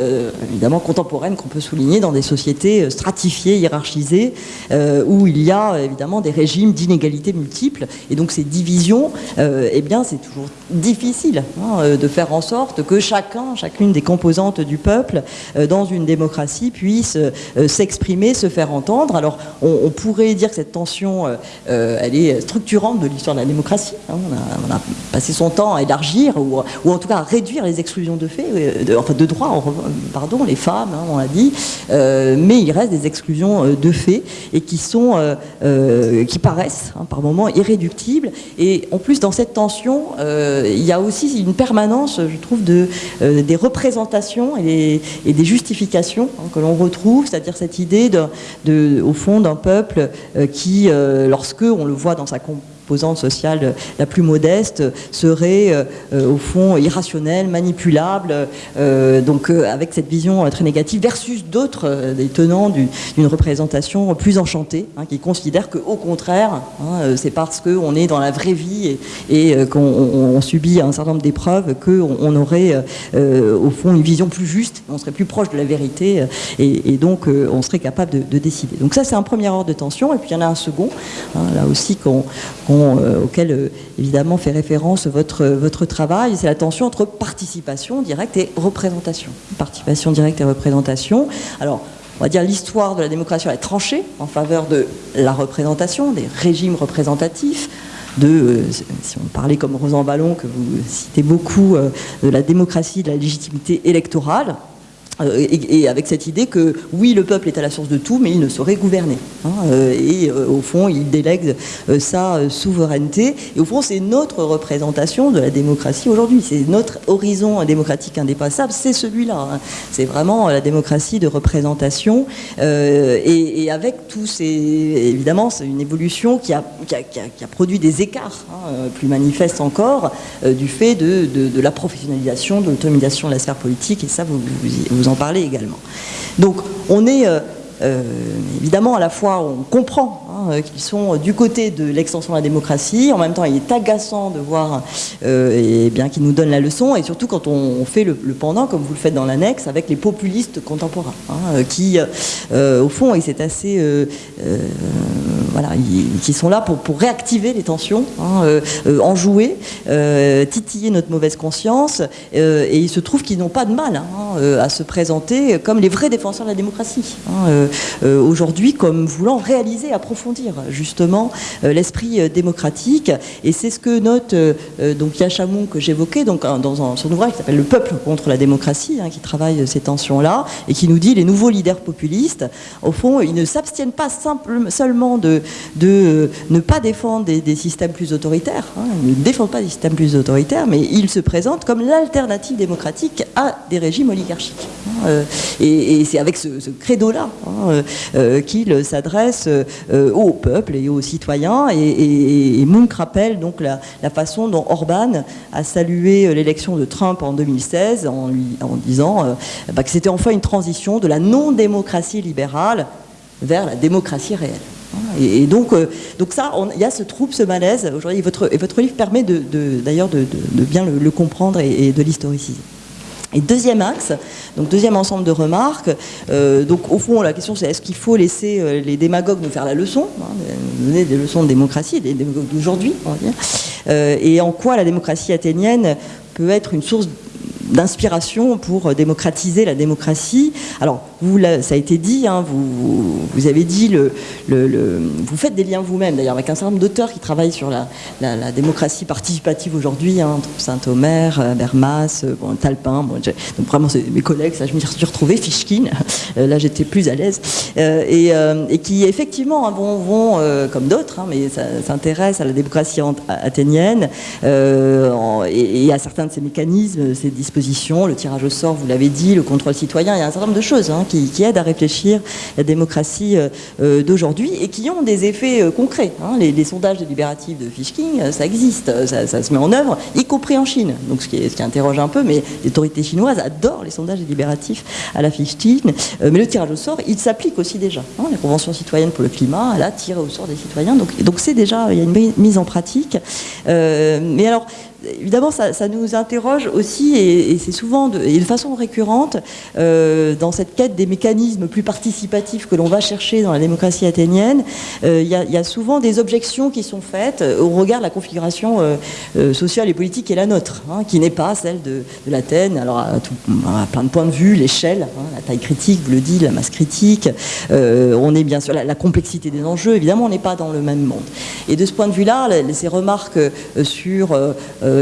S3: évidemment contemporaine qu'on peut souligner dans des sociétés stratifiées, hiérarchisées, où il y a évidemment des régimes d'inégalité multiples. Et donc ces divisions, eh bien c'est toujours difficile hein, de faire en sorte que chacun, chacune des composantes du peuple dans une démocratie puisse s'exprimer, se faire entendre. Alors on, pourrait dire que cette tension, elle est structurante de l'histoire de la démocratie. Hein. On, a, passé son temps élargir ou, en tout cas réduire les exclusions de fait, euh, enfin de droit, pardon, les femmes, hein, on l'a dit, euh, mais il reste des exclusions euh, de fait et qui sont, qui paraissent hein, par moments irréductibles. Et en plus, dans cette tension, il y a aussi une permanence, je trouve, de, des représentations et des, justifications que l'on retrouve, c'est-à-dire cette idée de, au fond d'un peuple qui, lorsque on le voit dans sa composante sociale la plus modeste serait euh, euh, au fond irrationnelle, manipulable, euh, donc avec cette vision très négative, versus d'autres, des tenants d'une représentation plus enchantée, hein, qui considèrent qu'au contraire, hein, c'est parce qu'on est dans la vraie vie et, qu'on subit un certain nombre d'épreuves qu'on on aurait au fond une vision plus juste, on serait plus proche de la vérité et, donc on serait capable de, décider. Donc ça c'est un premier ordre de tension et puis il y en a un second, hein, là aussi qu'on euh, auquel euh, évidemment fait référence votre, votre travail, c'est la tension entre participation directe et représentation. Participation directe et représentation. Alors, on va dire l'histoire de la démocratie est tranchée en faveur de la représentation, des régimes représentatifs, de, euh, si on parlait comme Rosan Ballon, que vous citez beaucoup, de la démocratie, de la légitimité électorale, euh, et, avec cette idée que oui, le peuple est à la source de tout, mais il ne saurait gouverner. Hein, euh, et euh, au fond, il délègue sa souveraineté. Et au fond, c'est notre représentation de la démocratie aujourd'hui. C'est notre horizon démocratique indépassable, c'est celui-là. Hein. C'est vraiment la démocratie de représentation. Et, avec tous ces. Évidemment, c'est une évolution qui a, qui a, produit des écarts hein, plus manifestes encore du fait de, de, la professionnalisation, de l'autonomisation de la sphère politique. Et ça, vous, en parler également. Donc on est euh, euh, évidemment à la fois on comprend hein, euh, qu'ils sont du côté de l'extension de la démocratie, en même temps il est agaçant de voir et bien qu'ils nous donnent la leçon, et surtout quand on, fait le, pendant, comme vous le faites dans l'annexe, avec les populistes contemporains, hein, qui au fond, et c'est assez voilà, qui sont là pour, pour réactiver les tensions, hein, enjouer, titiller notre mauvaise conscience, et il se trouve qu'ils n'ont pas de mal à se présenter comme les vrais défenseurs de la démocratie. Euh, aujourd'hui comme voulant réaliser, approfondir justement euh, l'esprit euh, démocratique. Et c'est ce que note donc Yachamon que j'évoquais donc dans son ouvrage qui s'appelle Le peuple contre la démocratie, hein, qui travaille ces tensions-là et qui nous dit les nouveaux leaders populistes, au fond, ils ne s'abstiennent pas seulement de, de ne pas défendre des, systèmes plus autoritaires, hein, ils ne défendent pas des systèmes plus autoritaires, mais ils se présentent comme l'alternative démocratique à des régimes oligarchiques. Hein, et, c'est avec ce, credo-là Hein, euh, euh, qu'il s'adresse euh, au peuple et aux citoyens. Et, et, rappelle donc la, façon dont Orban a salué l'élection de Trump en 2016 en, en disant bah, que c'était enfin une transition de la non-démocratie libérale vers la démocratie réelle. Et, donc, donc ça, il y a ce trouble, ce malaise aujourd'hui. Votre, et votre livre permet d'ailleurs de, de, bien le, comprendre et de l'historiciser. Et deuxième axe, donc deuxième ensemble de remarques, euh, donc au fond la question c'est est-ce qu'il faut laisser euh, les démagogues nous faire la leçon, hein, donner des leçons de démocratie, des démagogues d'aujourd'hui, on va dire, euh, et en quoi la démocratie athénienne peut être une source d'inspiration pour démocratiser la démocratie. Alors, vous, ça a été dit, hein, vous, vous, avez dit, le, vous faites des liens vous-même, d'ailleurs, avec un certain nombre d'auteurs qui travaillent sur la, démocratie participative aujourd'hui, hein, Saint-Omer, euh, Bermas, euh, Talpin, donc vraiment, mes collègues, ça, je me suis retrouvé, Fishkin, euh, là j'étais plus à l'aise, et, et, qui effectivement hein, vont, vont comme d'autres, mais s'intéressent à la démocratie athénienne et, et, à certains de ces mécanismes, ces dispositions, le tirage au sort, vous l'avez dit, le contrôle citoyen, il y a un certain nombre de choses qui, aident à réfléchir la démocratie euh, euh, d'aujourd'hui et qui ont des effets euh, concrets. Hein. Les, sondages délibératifs de Fishking, ça existe, ça, se met en œuvre, y compris en Chine. Donc ce qui, interroge un peu, mais les autorités chinoises adorent les sondages délibératifs à la Fishking. mais le tirage au sort, il s'applique aussi déjà. Hein. La Convention citoyenne pour le climat, elle a au sort des citoyens. Donc c'est déjà, il y a une mise en pratique. mais alors, évidemment, ça, nous interroge aussi, et, c'est souvent de, et de façon récurrente, dans cette quête des mécanismes plus participatifs que l'on va chercher dans la démocratie athénienne, il y, a souvent des objections qui sont faites au regard de la configuration sociale et politique qui est la nôtre, hein, qui n'est pas celle de, l'Athènes. Alors, à, plein de points de vue, l'échelle, hein, la taille critique, vous le dit, la masse critique, on est bien sûr la complexité des enjeux, évidemment, on n'est pas dans le même monde. Et de ce point de vue-là, ces remarques sur,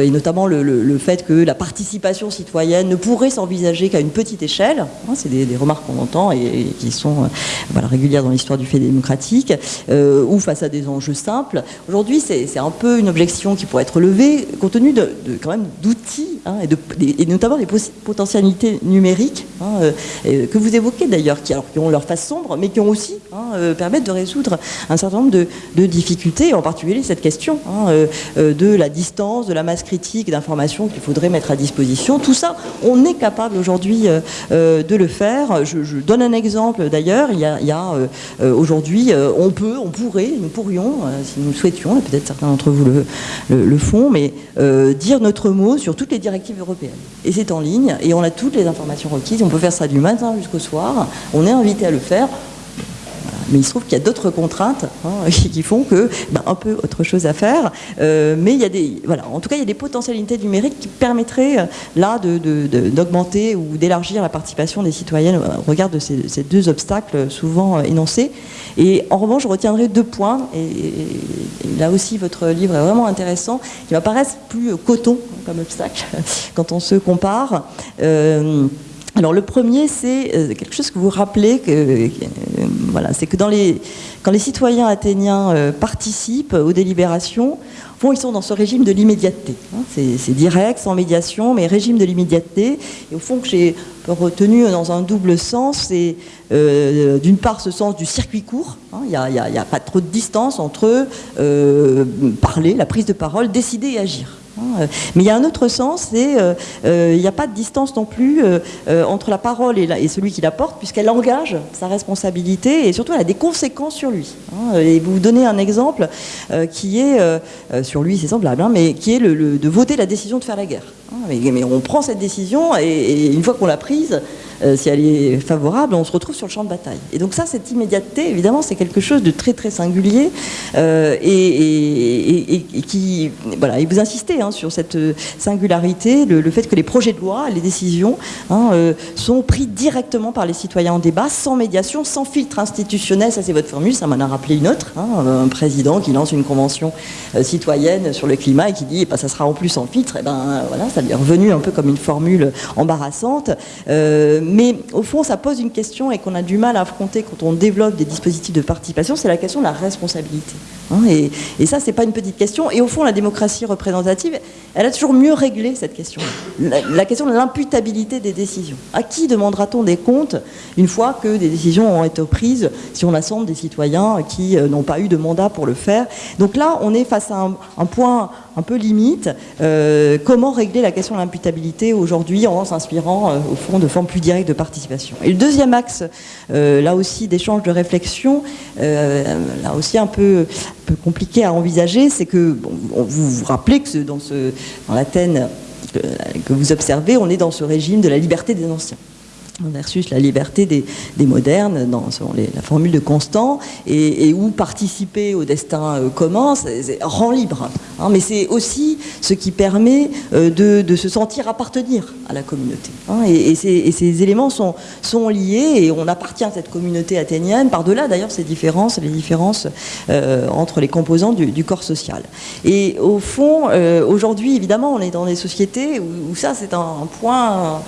S3: et notamment le, fait que la participation citoyenne ne pourrait s'envisager qu'à une petite échelle, hein, c'est des, remarques qu'on entend et, qui sont euh, régulières dans l'histoire du fait démocratique, euh, ou face à des enjeux simples. Aujourd'hui, c'est un peu une objection qui pourrait être levée compte tenu de, quand même d'outils hein, et, et, notamment des potentialités numériques hein, euh, que vous évoquez d'ailleurs, qui, qui, ont leur face sombre, mais qui ont aussi permettent de résoudre un certain nombre de, de difficultés, en particulier cette question de la distance, de la critique d'informations qu'il faudrait mettre à disposition. Tout ça, on est capable aujourd'hui euh, euh, de le faire. Je, donne un exemple d'ailleurs. Il y a, euh, aujourd'hui, on peut, on pourrait, nous pourrions, si nous le souhaitions, peut-être certains d'entre vous le, le, font, mais dire notre mot sur toutes les directives européennes. Et c'est en ligne, et on a toutes les informations requises. On peut faire ça du matin jusqu'au soir. On est invité à le faire. Mais il se trouve qu'il y a d'autres contraintes hein, qui font que ben, un peu autre chose à faire. Euh, mais il y a des, voilà, en tout cas, il y a des potentialités numériques qui permettraient euh, là d'augmenter ou d'élargir la participation des citoyennes au regard de ces, deux obstacles souvent euh, énoncés. Et en revanche, je retiendrai deux points. Et, là aussi, votre livre est vraiment intéressant, qui m'apparaissent plus coton comme obstacle quand on se compare. Alors le premier, c'est euh, quelque chose que vous rappelez, euh, c'est que quand les citoyens athéniens euh, participent aux délibérations, ils sont dans ce régime de l'immédiateté. Hein. c'est direct, sans médiation, mais régime de l'immédiateté. Et au fond, que j'ai retenu dans un double sens, c'est d'une part ce sens du circuit court. Hein. Il n'y a, pas trop de distance entre parler, la prise de parole, décider et agir. Hein, mais il y a un autre sens, c'est euh, euh, il n'y a pas de distance non plus euh, entre la parole et, celui qui la porte, puisqu'elle engage sa responsabilité et surtout elle a des conséquences sur lui. Hein. et vous donnez un exemple qui est, sur lui c'est semblable, hein, mais qui est le, de voter la décision de faire la guerre. Mais, on prend cette décision et une fois qu'on l'a prise, euh, si elle est favorable, on se retrouve sur le champ de bataille. Et donc ça, cette immédiateté, évidemment, c'est quelque chose de très très singulier euh, et, qui, voilà, et vous insistez hein, sur cette singularité, le, fait que les projets de loi, les décisions hein, euh, sont pris directement par les citoyens en débat, sans médiation, sans filtre institutionnel. Ça, c'est votre formule. Ça m'en a rappelé une autre. Hein, un président qui lance une convention citoyenne sur le climat et qui dit, eh ben, ça sera en plus en filtre. Et eh ben voilà, ça lui revenu un peu comme une formule embarrassante mais au fond, ça pose une question et qu'on a du mal à affronter quand on développe des dispositifs de participation, c'est la question de la responsabilité. Hein. et, et, ça, c'est pas une petite question. Et au fond, la démocratie représentative, elle a toujours mieux réglé cette question. La, question de l'imputabilité des décisions. À qui demandera-t-on des comptes une fois que des décisions ont été prises, si on assemble des citoyens qui euh, n'ont pas eu de mandat pour le faire? Donc là, on est face à un, point un peu limite. Euh, comment régler la question de l'imputabilité aujourd'hui en s'inspirant, euh, au fond, de formes plus directes de participation? Et le deuxième axe, là aussi, d'échange de réflexion, là aussi un peu compliqué à envisager, c'est que vous vous rappelez que dans, ce, dans l'Athènes que vous observez, on est dans ce régime de la liberté des anciens versus la liberté des, modernes, dans la formule de Constant, et, où participer au destin euh, commun rend libre. Hein. mais c'est aussi ce qui permet euh, de, se sentir appartenir à la communauté. Hein. et, ces, éléments sont, liés, et on appartient à cette communauté athénienne, par-delà d'ailleurs ces différences, les différences euh, entre les composants du, corps social. Et au fond, aujourd'hui, évidemment, on est dans des sociétés où, ça, c'est un, point,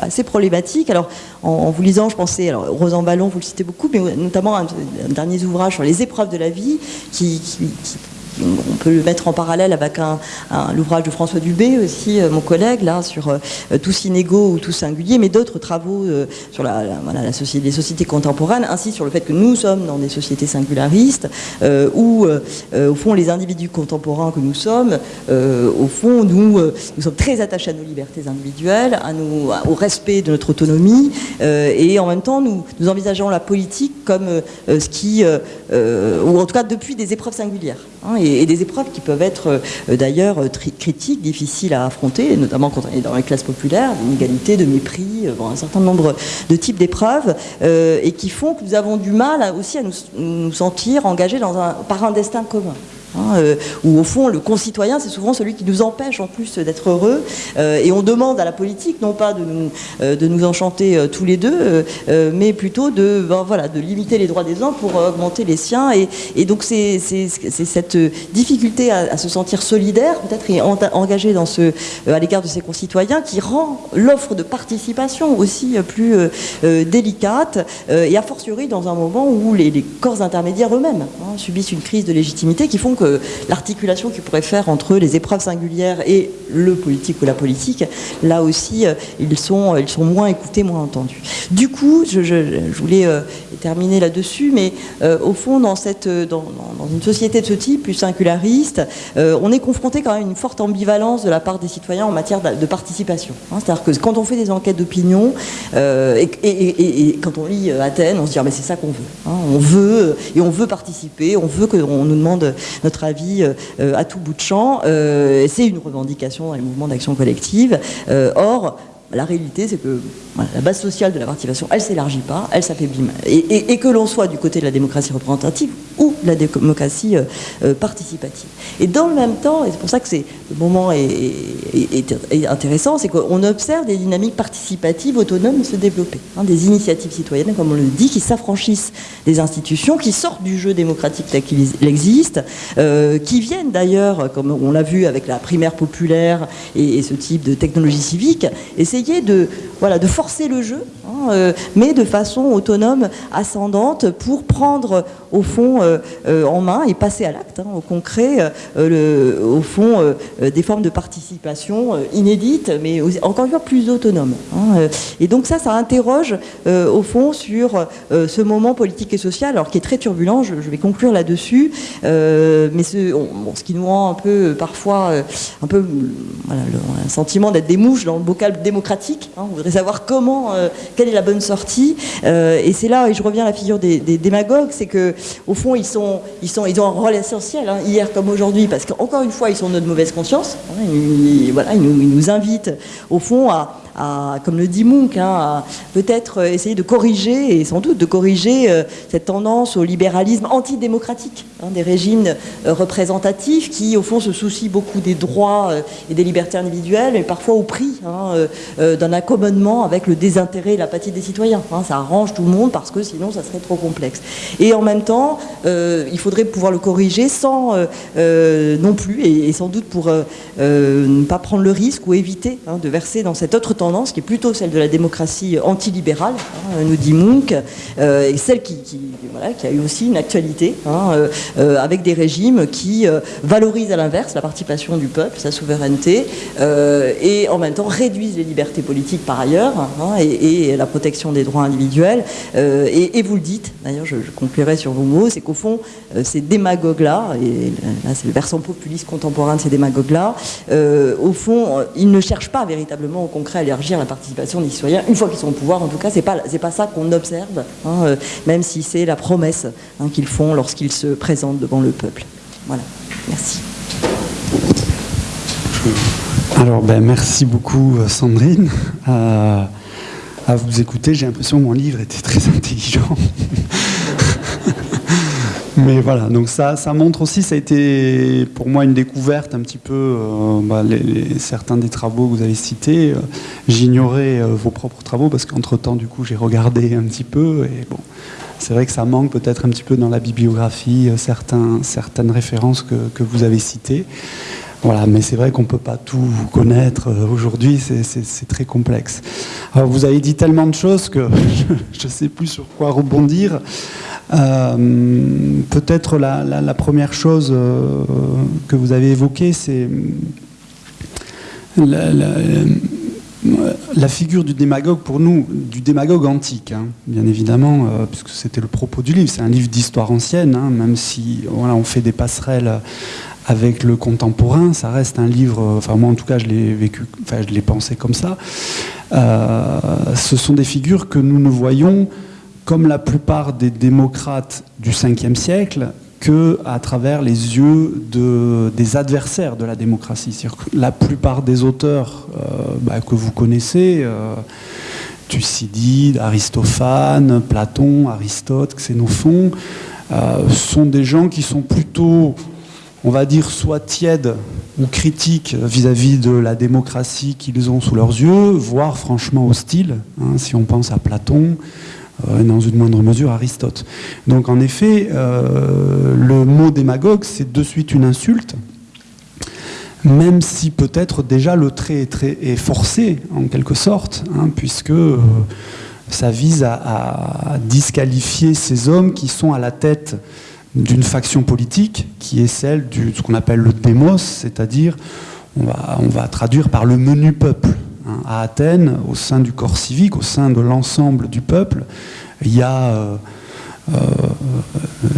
S3: assez problématique alors, en, vous lisant, je pensais, alors Rosan Ballon, vous le citez beaucoup, mais notamment un, dernier ouvrage sur les épreuves de la vie qui on peut le mettre en parallèle avec l'ouvrage de François Dubé aussi, euh, mon collègue, là, sur euh, tous inégaux ou tous singuliers, mais d'autres travaux euh, sur la, les sociétés contemporaines, ainsi sur le fait que nous sommes dans des sociétés singularistes, où, au fond, les individus contemporains que nous sommes, au fond, nous, sommes très attachés à nos libertés individuelles, au respect de notre autonomie, et en même temps, nous, envisageons la politique comme ce qui, ou en tout cas depuis des épreuves singulières. Hein, et, des épreuves qui peuvent être d'ailleurs critiques, difficiles à affronter, notamment quand on est dans les classes populaires, d'inégalité, de mépris, un certain nombre de types d'épreuves, et qui font que nous avons du mal aussi à nous, sentir engagés par un destin commun. Hein, euh, où au fond le concitoyen c'est souvent celui qui nous empêche en plus d'être heureux. Euh, et on demande à la politique non pas de nous, euh, de nous enchanter tous les deux mais plutôt de, ben, voilà, de limiter les droits des uns pour augmenter les siens. Et, donc c'est cette difficulté à, se sentir solidaire peut-être et engagé dans ce, à l'égard de ses concitoyens qui rend l'offre de participation aussi plus délicate et a fortiori dans un moment où les, corps intermédiaires eux-mêmes hein, subissent une crise de légitimité qui font que l'articulation qu'il pourrait faire entre les épreuves singulières et le politique ou la politique, là aussi, euh, ils sont, ils sont moins écoutés, moins entendus. Du coup, je, voulais euh, terminer là-dessus, mais euh, au fond, dans, cette, dans, une société de ce type, plus singulariste, on est confronté quand même à une forte ambivalence de la part des citoyens en matière de, participation. Hein. C'est-à-dire que quand on fait des enquêtes d'opinion, et, quand on lit Athènes, on se dit ah, mais c'est ça qu'on veut. Hein. On veut, et on veut participer, on veut qu'on nous demande notre avis euh, à tout bout de champ. Euh, c'est une revendication dans les mouvements d'action collective. Euh, or, la réalité, c'est que la base sociale de la participation, elle s'élargit pas, elle s'affaiblit. Et, que l'on soit du côté de la démocratie représentative ou la démocratie euh, euh, participative. Et dans le même temps, et c'est pour ça que le moment est, intéressant, c'est qu'on observe des dynamiques participatives autonomes se développer. Hein, des initiatives citoyennes, comme on le dit, qui s'affranchissent des institutions, qui sortent du jeu démocratique tel qu'il existe, euh, qui viennent d'ailleurs, comme on l'a vu avec la primaire populaire et, ce type de technologie civique, essayer de, voilà, de forcer le jeu, hein, mais de façon autonome, ascendante, pour prendre au fond en main et passer à l'acte, hein, au concret, le, au fond des formes de participation inédites, mais encore une fois plus autonomes. Hein, et donc ça, ça interroge au fond sur ce moment politique et social, alors qui est très turbulent. Je, vais conclure là-dessus, mais ce, ce, qui nous rend un peu parfois un peu le, un sentiment d'être des mouches dans le bocal démocratique. on voudrait savoir comment, euh, quelle est la bonne sortie. Euh, et c'est là, et je reviens à la figure des, démagogues, c'est que au fond, ils, ont un rôle essentiel, hein, hier comme aujourd'hui, parce qu'encore une fois, ils sont de notre mauvaise conscience. Voilà, ils nous invitent, au fond, à comme le dit Munch, hein, peut-être essayer de corriger, et sans doute de corriger euh, cette tendance au libéralisme antidémocratique hein, des régimes euh, représentatifs qui, au fond, se soucient beaucoup des droits euh, et des libertés individuelles, mais parfois au prix hein, d'un accommodement avec le désintérêt et l'apathie des citoyens. ça arrange tout le monde parce que sinon, ça serait trop complexe. Et en même temps, il faudrait pouvoir le corriger sans non plus, et, sans doute pour ne pas prendre le risque ou éviter de verser dans cette autre tendance qui est plutôt celle de la démocratie antilibérale, hein, nous dit Munch, euh, et celle qui, voilà, qui, a eu aussi une actualité, hein, euh, euh, avec des régimes qui valorisent à l'inverse la participation du peuple, sa souveraineté, et en même temps réduisent les libertés politiques par ailleurs, hein, et, la protection des droits individuels. Et, vous le dites, d'ailleurs je, je, conclurai sur vos mots, c'est qu'au fond, ces démagogues-là, et là c'est le versant populiste contemporain de ces démagogues-là, au fond, ils ne cherchent pas véritablement au concret à la participation des citoyens, une fois qu'ils sont au pouvoir, en tout cas, c'est pas, pas ça qu'on observe, hein, euh, même si c'est la promesse hein, qu'ils font lorsqu'ils se présentent devant le peuple. Voilà, merci.
S2: Alors, ben, merci beaucoup, euh, Sandrine. Euh, à vous écouter, j'ai l'impression que mon livre était très intelligent. Mais voilà, donc ça, ça montre aussi, ça a été pour moi une découverte un petit peu, euh, bah, certains des travaux que vous avez cités. Euh, j'ignorais euh, vos propres travaux parce qu'entre-temps, du coup, j'ai regardé un petit peu. Et bon, c'est vrai que ça manque peut-être un petit peu dans la bibliographie, certains, certaines références que, que vous avez citées. Voilà, mais c'est vrai qu'on ne peut pas tout connaître aujourd'hui, c'est très complexe. Alors, vous avez dit tellement de choses que je ne sais plus sur quoi rebondir. Euh, peut-être la, première chose euh, que vous avez évoquée, c'est la, figure du démagogue, pour nous, du démagogue antique, hein, bien évidemment, euh, puisque c'était le propos du livre. C'est un livre d'histoire ancienne, hein, même si voilà, on fait des passerelles avec le contemporain, ça reste un livre, enfin moi en tout cas je l'ai vécu, enfin je l'ai pensé comme ça. ce sont des figures que nous ne voyons comme la plupart des démocrates du 5e siècle, que à travers les yeux de, des adversaires de la démocratie. la plupart des auteurs bah, que vous connaissez, Thucydide, Aristophane, Platon, Aristote, Xénophon, euh, sont des gens qui sont plutôt, on va dire, soit tièdes ou critiques vis-à-vis de la démocratie qu'ils ont sous leurs yeux, voire franchement hostiles, hein, si on pense à Platon, euh, et dans une moindre mesure Aristote. Donc en effet, euh, le mot démagogue, c'est de suite une insulte, même si peut-être déjà le trait est, forcé en quelque sorte, hein, puisque euh, ça vise à, disqualifier ces hommes qui sont à la tête d'une faction politique qui est celle de ce qu'on appelle le démos, c'est-à-dire on va, traduire par le menu peuple. Hein. À Athènes, au sein du corps civique, au sein de l'ensemble du peuple, il y a euh, euh,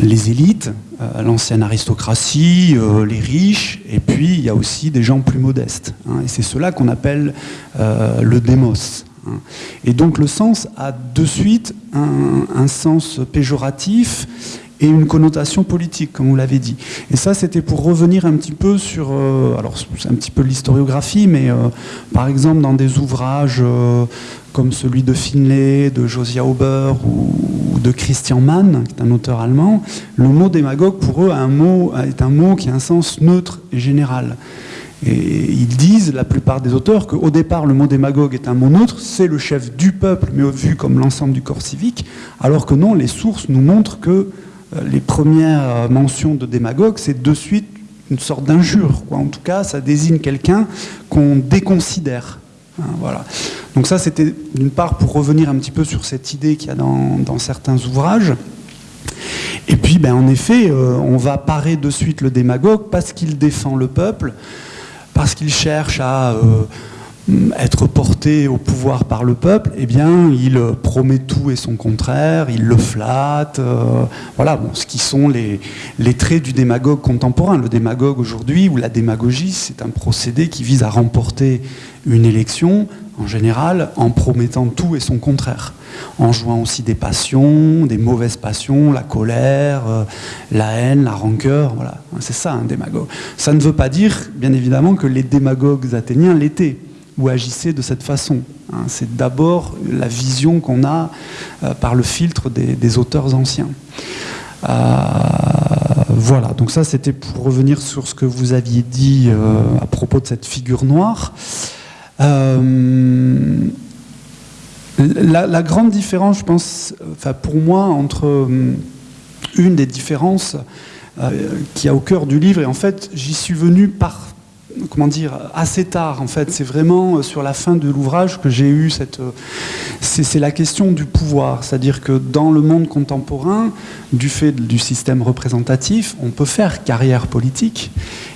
S2: les élites, euh, l'ancienne aristocratie, les riches, et puis il y a aussi des gens plus modestes. Hein. et c'est cela qu'on appelle le démos. Hein. Et donc le sens a de suite un, sens péjoratif et une connotation politique, comme vous l'avez dit. Et ça, c'était pour revenir un petit peu sur, alors c'est un petit peu l'historiographie, mais par exemple dans des ouvrages comme celui de Finlay, de Josiah Auber ou, de Christian Mann, qui est un auteur allemand, le mot démagogue pour eux un mot, est un mot qui a un sens neutre et général. Et ils disent, la plupart des auteurs, qu'au départ, le mot démagogue est un mot neutre, c'est le chef du peuple, mais vu comme l'ensemble du corps civique, alors que non, les sources nous montrent que euh, les premières mentions de démagogue, c'est de suite une sorte d'injure. En tout cas, ça désigne quelqu'un qu'on déconsidère. Hein, voilà. Donc ça, c'était d'une part pour revenir un petit peu sur cette idée qu'il y a dans, certains ouvrages. Et puis, ben, en effet, euh, on va parer de suite le démagogue parce qu'il défend le peuple, parce qu'il cherche à euh, être porté au pouvoir par le peuple, eh bien, il promet tout et son contraire, il le flatte. Euh, voilà, bon, ce qui sont les, les, traits du démagogue contemporain. Le démagogue aujourd'hui, ou la démagogie, c'est un procédé qui vise à remporter une élection, en général, en promettant tout et son contraire, en jouant aussi des passions, des mauvaises passions, la colère, euh, la haine, la rancœur. Voilà, c'est ça un démagogue. Ça ne veut pas dire, bien évidemment, que les démagogues athéniens l'étaient ou agissaient de cette façon. Hein. c'est d'abord la vision qu'on a euh, par le filtre des, auteurs anciens. Euh, voilà, donc ça c'était pour revenir sur ce que vous aviez dit euh, à propos de cette figure noire. La, grande différence, je pense, pour moi, entre une des différences qui a au cœur du livre, et en fait j'y suis venu par comment dire, assez tard en fait. C'est vraiment euh, sur la fin de l'ouvrage que j'ai eu cette. Euh, c'est la question du pouvoir, c'est-à-dire que dans le monde contemporain, du fait du système représentatif, on peut faire carrière politique.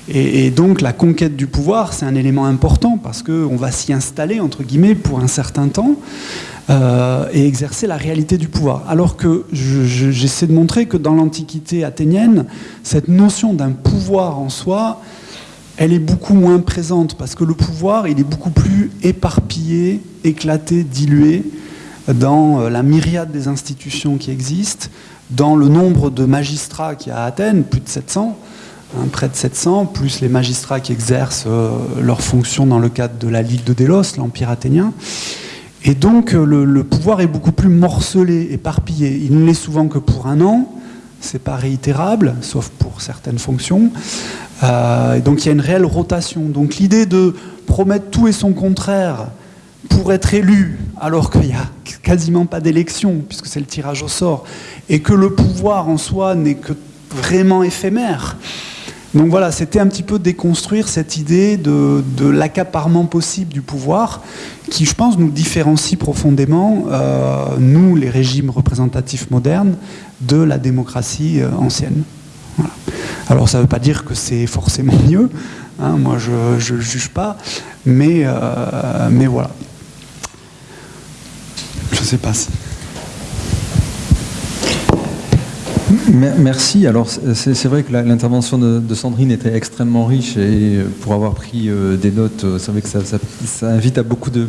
S2: Et, donc la conquête du pouvoir, c'est un élément important parce qu'on va s'y installer, entre guillemets, pour un certain temps. Euh, et exercer la réalité du pouvoir. Alors que j'essaie de montrer que dans l'Antiquité athénienne, cette notion d'un pouvoir en soi, elle est beaucoup moins présente parce que le pouvoir, il est beaucoup plus éparpillé, éclaté, dilué dans euh, la myriade des institutions qui existent, dans le nombre de magistrats qu'il y a à Athènes, plus de 700, hein, près de 700, plus les magistrats qui exercent euh, leurs fonctions dans le cadre de la Ligue de Délos, l'Empire athénien. Et donc euh, le, pouvoir est beaucoup plus morcelé, éparpillé. Il ne l'est souvent que pour un an, c'est pas réitérable, sauf pour certaines fonctions. Euh, donc il y a une réelle rotation. Donc l'idée de promettre tout et son contraire pour être élu, alors qu'il n'y a quasiment pas d'élection, puisque c'est le tirage au sort, et que le pouvoir en soi n'est que vraiment éphémère. Donc voilà, c'était un petit peu déconstruire cette idée de, l'accaparement possible du pouvoir, qui je pense nous différencie profondément, euh, nous les régimes représentatifs modernes, de la démocratie euh, ancienne. Alors ça ne veut pas dire que c'est forcément mieux, hein, moi je ne juge pas, mais, euh, mais voilà. Je ne sais pas si...
S1: Merci. Alors c'est vrai que l'intervention de, Sandrine était extrêmement riche et pour avoir pris euh, des notes, euh, c'est vrai que ça, invite à beaucoup de,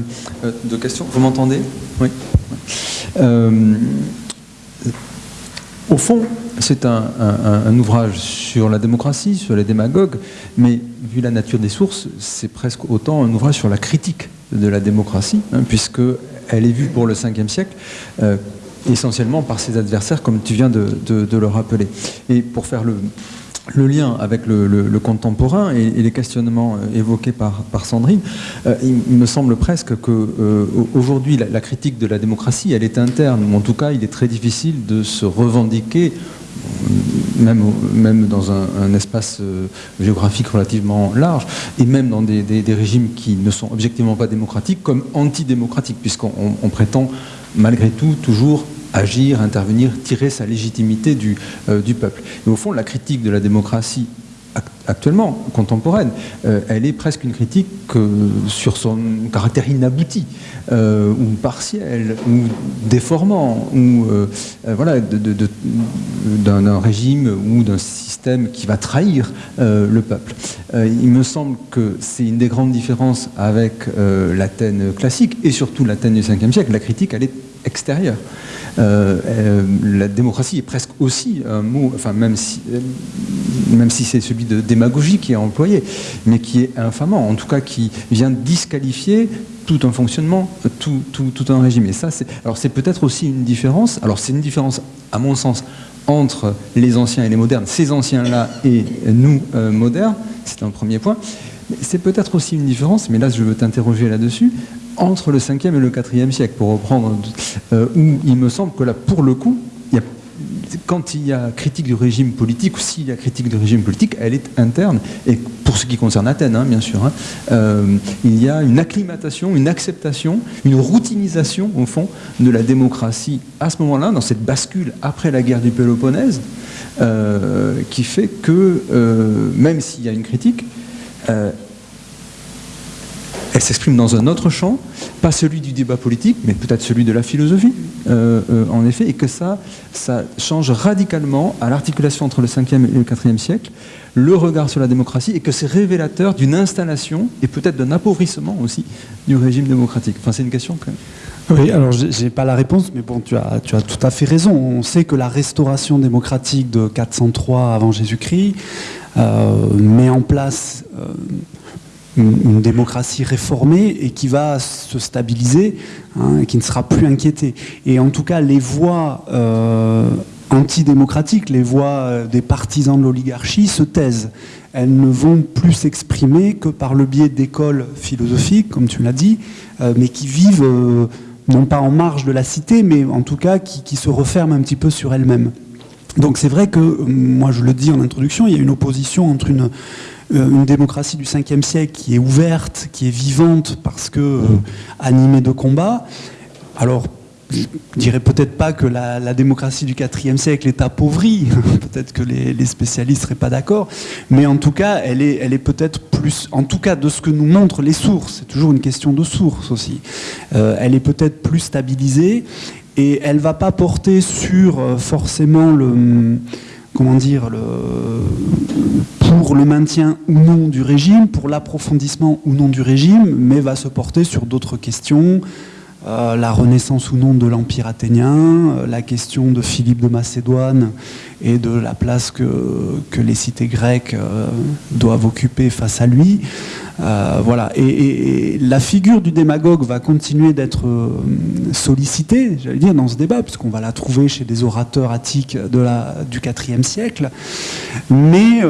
S1: questions. Vous m'entendez? Oui. Au fond, c'est un, ouvrage sur la démocratie, sur les démagogues, mais vu la nature des sources, c'est presque autant un ouvrage sur la critique de la démocratie, hein, puisqu'elle est vue pour le 5e siècle euh, essentiellement par ses adversaires, comme tu viens de, le rappeler. Et pour faire le, lien avec le, contemporain et, les questionnements euh, évoqués par, Sandrine, euh, il, me semble presque qu'aujourd'hui, la, critique de la démocratie, elle est interne, ou en tout cas, il est très difficile de se revendiquer même, dans un, espace euh, géographique relativement large, et même dans des, régimes qui ne sont objectivement pas démocratiques, comme antidémocratiques, puisqu'on prétend malgré tout toujours agir, intervenir, tirer sa légitimité du, euh, du peuple. Et au fond, la critique de la démocratie actuellement, contemporaine, euh, elle est presque une critique sur son caractère inabouti, euh, ou partiel, ou déformant, ou euh, voilà, d'un régime ou d'un système qui va trahir le peuple. il me semble que c'est une des grandes différences avec l'Athènes classique, et surtout l'Athènes du 5e siècle. La critique, elle est extérieure. Euh, euh, la démocratie est presque aussi un mot, enfin même si, même si c'est celui de démagogie qui est employé, mais qui est infamant, en tout cas qui vient disqualifier tout un fonctionnement, tout, tout, un régime. Et ça, c'est, alors c'est peut-être aussi une différence. Alors c'est une différence, à mon sens, entre les anciens et les modernes, ces anciens-là et nous euh, modernes. C'est un premier point. C'est peut-être aussi une différence, mais là je veux t'interroger là-dessus, entre le 5e et le 4e siècle, pour reprendre, euh, où il me semble que là, pour le coup, quand il y a critique du régime politique, ou s'il y a critique du régime politique, elle est interne. Et pour ce qui concerne Athènes, hein, bien sûr, hein, euh, il y a une acclimatation, une acceptation, une routinisation, au fond, de la démocratie à ce moment-là, dans cette bascule après la guerre du Péloponnèse, euh, qui fait que, même s'il y a une critique, elle s'exprime dans un autre champ, pas celui du débat politique, mais peut-être celui de la philosophie, euh, euh, en effet, et que ça, ça change radicalement à l'articulation entre le 5e et le 4e siècle, le regard sur la démocratie, et que c'est révélateur d'une installation, et peut-être d'un appauvrissement aussi, du régime démocratique. Enfin, c'est une question même.
S2: Oui, alors j'ai pas la réponse, mais bon, tu as, tu as tout à fait raison. On sait que la restauration démocratique de 403 avant Jésus-Christ euh, met en place une, démocratie réformée et qui va se stabiliser, hein, et qui ne sera plus inquiétée. Et en tout cas, les voix euh, antidémocratiques, les voix euh, des partisans de l'oligarchie se taisent. Elles ne vont plus s'exprimer que par le biais d'écoles philosophiques, comme tu l'as dit, euh, mais qui vivent non pas en marge de la cité, mais en tout cas qui, se referment un petit peu sur elles-mêmes. Donc c'est vrai que, moi je le dis en introduction, il y a une opposition entre une, une démocratie du 5e siècle qui est ouverte, qui est vivante parce que euh, animée de combats. Alors, je dirais peut-être pas que la, démocratie du 4e siècle est appauvrie, peut-être que les, spécialistes seraient pas d'accord, mais en tout cas, elle est, elle est peut-être plus, en tout cas de ce que nous montrent les sources, c'est toujours une question de sources aussi, euh, elle est peut-être plus stabilisée et elle va pas porter sur forcément le comment dire, pour le maintien ou non du régime, pour l'approfondissement ou non du régime, mais va se porter sur d'autres questions, euh, la renaissance ou non de l'Empire athénien, euh, la question de Philippe de Macédoine et de la place que, que les cités grecques euh, doivent occuper face à lui. Voilà. Et, la figure du démagogue va continuer d'être sollicitée, j'allais dire, dans ce débat, puisqu'on va la trouver chez des orateurs attiques du IVe siècle, mais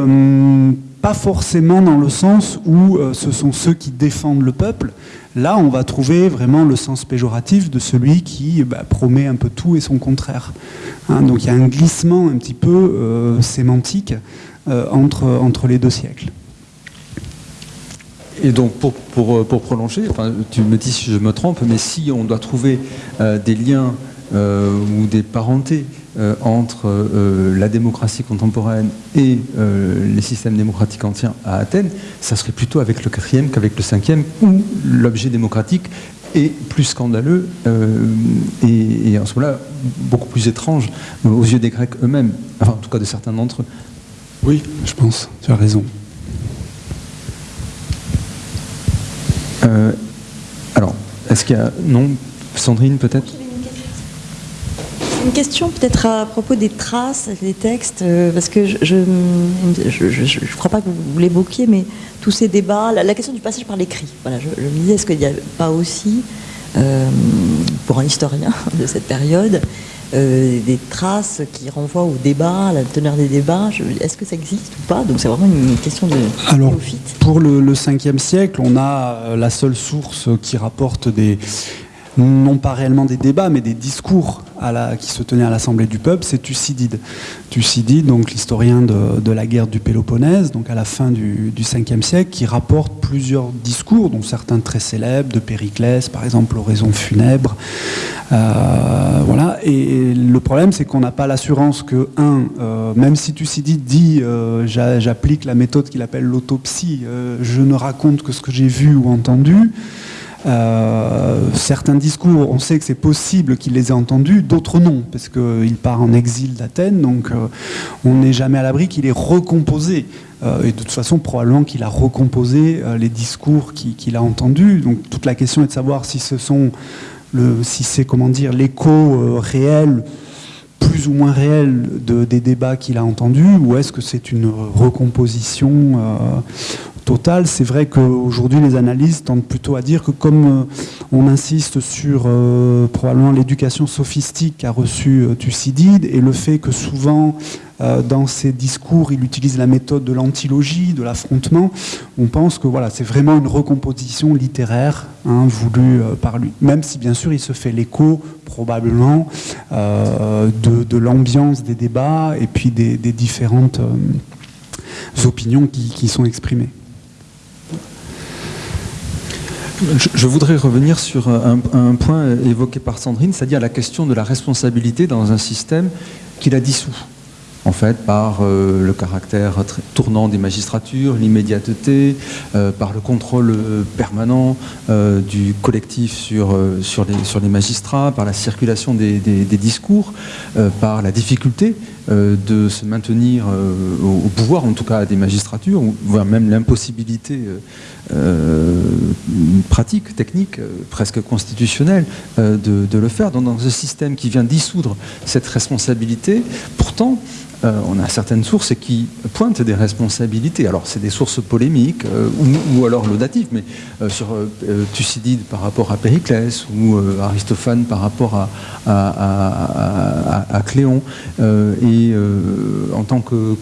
S2: pas forcément dans le sens où ce sont ceux qui défendent le peuple, Là, on va trouver vraiment le sens péjoratif de celui qui bah, promet un peu tout et son contraire. Hein, donc il y a un glissement un petit peu euh, sémantique euh, entre les deux siècles.
S1: Et donc, pour, pour, pour prolonger, tu me dis si je me trompe, mais si on doit trouver euh, des liens ou des parentés euh, entre euh, la démocratie contemporaine et euh, les systèmes démocratiques anciens à Athènes, ça serait plutôt avec le quatrième qu'avec le cinquième, où l'objet démocratique est plus scandaleux et, en ce moment-là beaucoup plus étrange aux yeux des Grecs eux-mêmes, enfin en tout cas de certains d'entre eux.
S2: Oui, je pense, tu as raison.
S1: Alors, est-ce qu'il y a... Non Sandrine peut-être?
S3: Une question peut-être à propos des traces, des textes, euh, parce que je ne crois pas que vous l'évoquiez, mais tous ces débats, la, question du passage par l'écrit, je, me disais, est-ce qu'il n'y a pas aussi, euh, pour un historien de cette période, euh, des traces qui renvoient au débat, à la teneur des débats. Est-ce que ça existe ou pas? Donc c'est vraiment une question de
S2: Alors, pour le, le 5e siècle, on a la seule source qui rapporte des, non pas réellement des débats, mais des discours qui se tenaient à l'Assemblée du peuple, c'est Thucydide. Thucydide, donc l'historien de, la guerre du Péloponnèse, donc à la fin du, 5e siècle, qui rapporte plusieurs discours, dont certains très célèbres, de Périclès, par exemple, l'oraison funèbre. Euh, voilà. Et le problème, c'est qu'on n'a pas l'assurance que, un, euh, même si Thucydide dit euh, j'applique la méthode qu'il appelle l'autopsie, je ne raconte que ce que j'ai vu ou entendu, euh, certains discours, on sait que c'est possible qu'il les ait entendus, d'autres non, parce qu'il part en exil d'Athènes, donc euh, on n'est jamais à l'abri qu'il ait recomposé. Euh, et de toute façon, probablement qu'il a recomposé les discours qu'il a entendus. Donc toute la question est de savoir si ce sont si c'est comment dire l'écho réel plus ou moins réel de, des débats qu'il a entendus, ou est-ce que c'est une recomposition c'est vrai qu'aujourd'hui, les analystes tendent plutôt à dire que comme euh, on insiste sur euh, probablement l'éducation sophistique qu'a reçu euh, Thucydide et le fait que souvent, dans ses discours, il utilise la méthode de l'antilogie, de l'affrontement, on pense que voilà, c'est vraiment une recomposition littéraire hein, voulue par lui. Même si, bien sûr, il se fait l'écho, probablement, de, l'ambiance des débats et puis des, différentes opinions qui sont exprimées.
S1: Je, voudrais revenir sur un, point évoqué par Sandrine, c'est-à-dire la question de la responsabilité dans un système qui la dissout en fait, par euh, le caractère tournant des magistratures, l'immédiateté, euh, par le contrôle euh, permanent du collectif sur, les, magistrats, par la circulation des, discours, par la difficulté de se maintenir au, pouvoir, en tout cas des magistratures, voire même l'impossibilité pratique, technique, presque constitutionnelle de, de, le faire. Donc, dans un système qui vient dissoudre cette responsabilité, pourtant, euh, on a certaines sources qui pointent des responsabilités. Alors, c'est des sources polémiques euh, ou, alors laudatives, mais euh, sur Thucydide par rapport à Périclès ou Aristophane par rapport à, Cléon. et en tant que,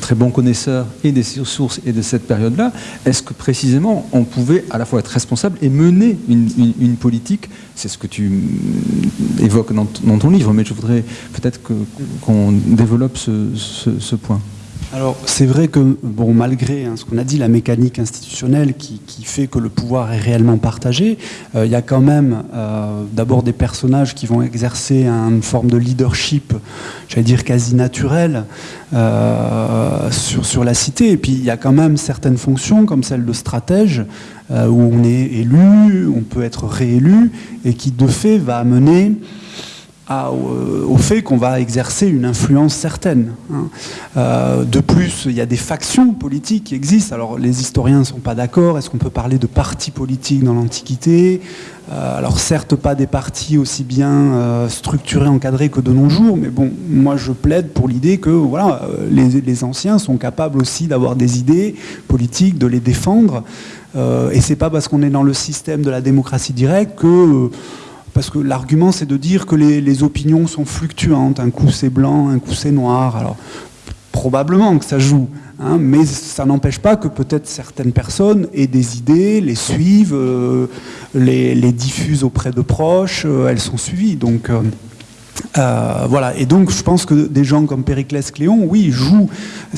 S1: très bon connaisseur et des sources et de cette période-là, est-ce que précisément on pouvait à la fois être responsable et mener une, politique C'est ce que tu évoques dans, ton livre, mais je voudrais peut-être qu'on développe ce, point
S2: alors c'est vrai que, bon, malgré hein, ce qu'on a dit, la mécanique institutionnelle qui, fait que le pouvoir est réellement partagé, euh, il y a quand même euh, d'abord des personnages qui vont exercer une forme de leadership, j'allais dire quasi naturel, euh, sur, sur, la cité. Et puis il y a quand même certaines fonctions, comme celle de stratège, où on est élu, on peut être réélu, et qui de fait va amener euh, au fait qu'on va exercer une influence certaine. Hein. Euh, de plus, il y a des factions politiques qui existent. Alors les historiens ne sont pas d'accord. Est-ce qu'on peut parler de partis politiques dans l'Antiquité? Euh, Alors certes pas des partis aussi bien structurés, encadrés que de nos jours, mais bon, moi je plaide pour l'idée que voilà, les, anciens sont capables aussi d'avoir des idées politiques, de les défendre. Et c'est pas parce qu'on est dans le système de la démocratie directe que parce que l'argument c'est de dire que les, opinions sont fluctuantes, un coup c'est blanc, un coup c'est noir, alors probablement que ça joue, hein, mais ça n'empêche pas que peut-être certaines personnes aient des idées, les suivent, euh, les, diffusent auprès de proches, euh, elles sont suivies, donc... Euh, voilà, et donc je pense que des gens comme Périclès Cléon, oui, jouent.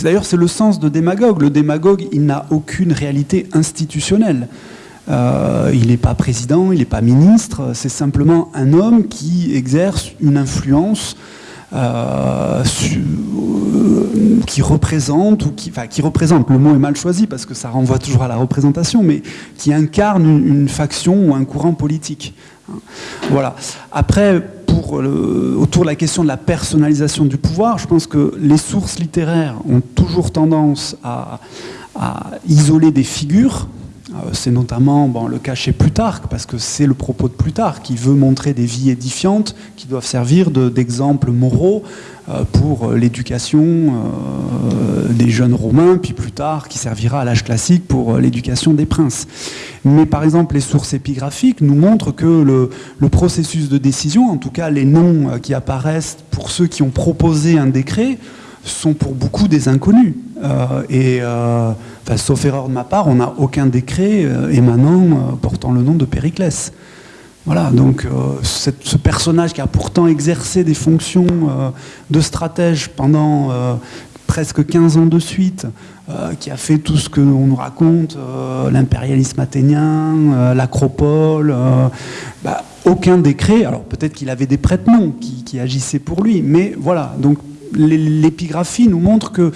S2: D'ailleurs, c'est le sens de démagogue. Le démagogue, il n'a aucune réalité institutionnelle. Euh, il n'est pas président, il n'est pas ministre, c'est simplement un homme qui exerce une influence euh, qui représente, ou qui représente, le mot est mal choisi parce que ça renvoie toujours à la représentation, mais qui incarne une, faction ou un courant politique. Voilà. Après, autour de la question de la personnalisation du pouvoir, je pense que les sources littéraires ont toujours tendance à isoler des figures c'est notamment le cas chez Plutarque, parce que c'est le propos de Plutarque qui veut montrer des vies édifiantes qui doivent servir d'exemples moraux pour l'éducation des jeunes romains, puis plus tard qui servira à l'âge classique pour l'éducation des princes. Mais par exemple, les sources épigraphiques nous montrent que le processus de décision, en tout cas les noms qui apparaissent pour ceux qui ont proposé un décret, sont pour beaucoup des inconnus. Euh, et euh, sauf erreur de ma part, on n'a aucun décret euh, émanant portant le nom de Périclès. Voilà, donc ce personnage qui a pourtant exercé des fonctions de stratège pendant presque 15 ans de suite, qui a fait tout ce que l'on nous raconte, l'impérialisme athénien, l'acropole, bah, aucun décret, alors peut-être qu'il avait des prête-noms qui, qui, agissaient pour lui, mais voilà, donc l'épigraphie nous montre que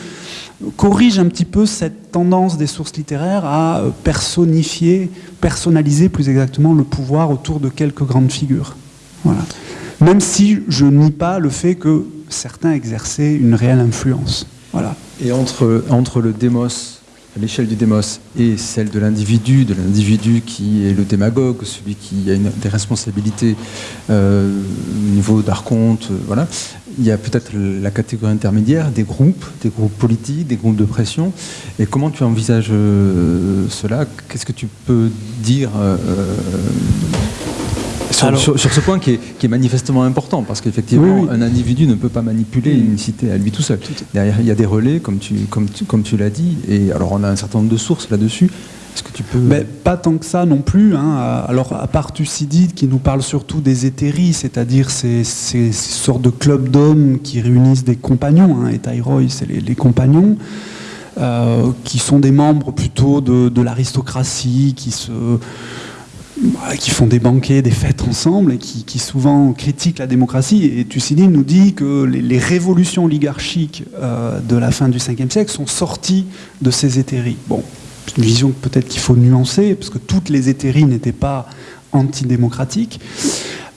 S2: corrige un petit peu cette tendance des sources littéraires à personnifier, personnaliser plus exactement le pouvoir autour de quelques grandes figures. Voilà. Même si je nie pas le fait que certains exerçaient une réelle influence. Voilà.
S1: Et entre, entre le démos l'échelle du démos et celle de l'individu, de l'individu qui est le démagogue, celui qui a des responsabilités euh, au niveau d'archonte, euh, voilà. Il y a peut-être la catégorie intermédiaire des groupes, des groupes politiques, des groupes de pression. Et comment tu envisages euh, cela? Qu'est-ce que tu peux dire sur, ce point qui est, manifestement important, parce qu'effectivement, un individu ne peut pas manipuler une cité à lui tout seul. Derrière, il y a des relais, comme tu, comme comme tu l'as dit, et alors on a un certain nombre de sources là-dessus. Est-ce que tu peux...
S2: Mais pas tant que ça non plus. Hein. Alors, à part Thucydide, qui nous parle surtout des hétéries, c'est-à-dire ces, sortes de clubs d'hommes qui réunissent des compagnons, hein, et Thyroï, c'est les, compagnons, euh, qui sont des membres plutôt de, de l'aristocratie, qui se qui font des banquets, des fêtes ensemble et qui, souvent critiquent la démocratie. Et Thucydide nous dit que les, révolutions oligarchiques euh, de la fin du 5e siècle sont sorties de ces hétéries. Bon, c'est une vision peut-être qu'il faut nuancer, parce que toutes les hétéries n'étaient pas antidémocratiques.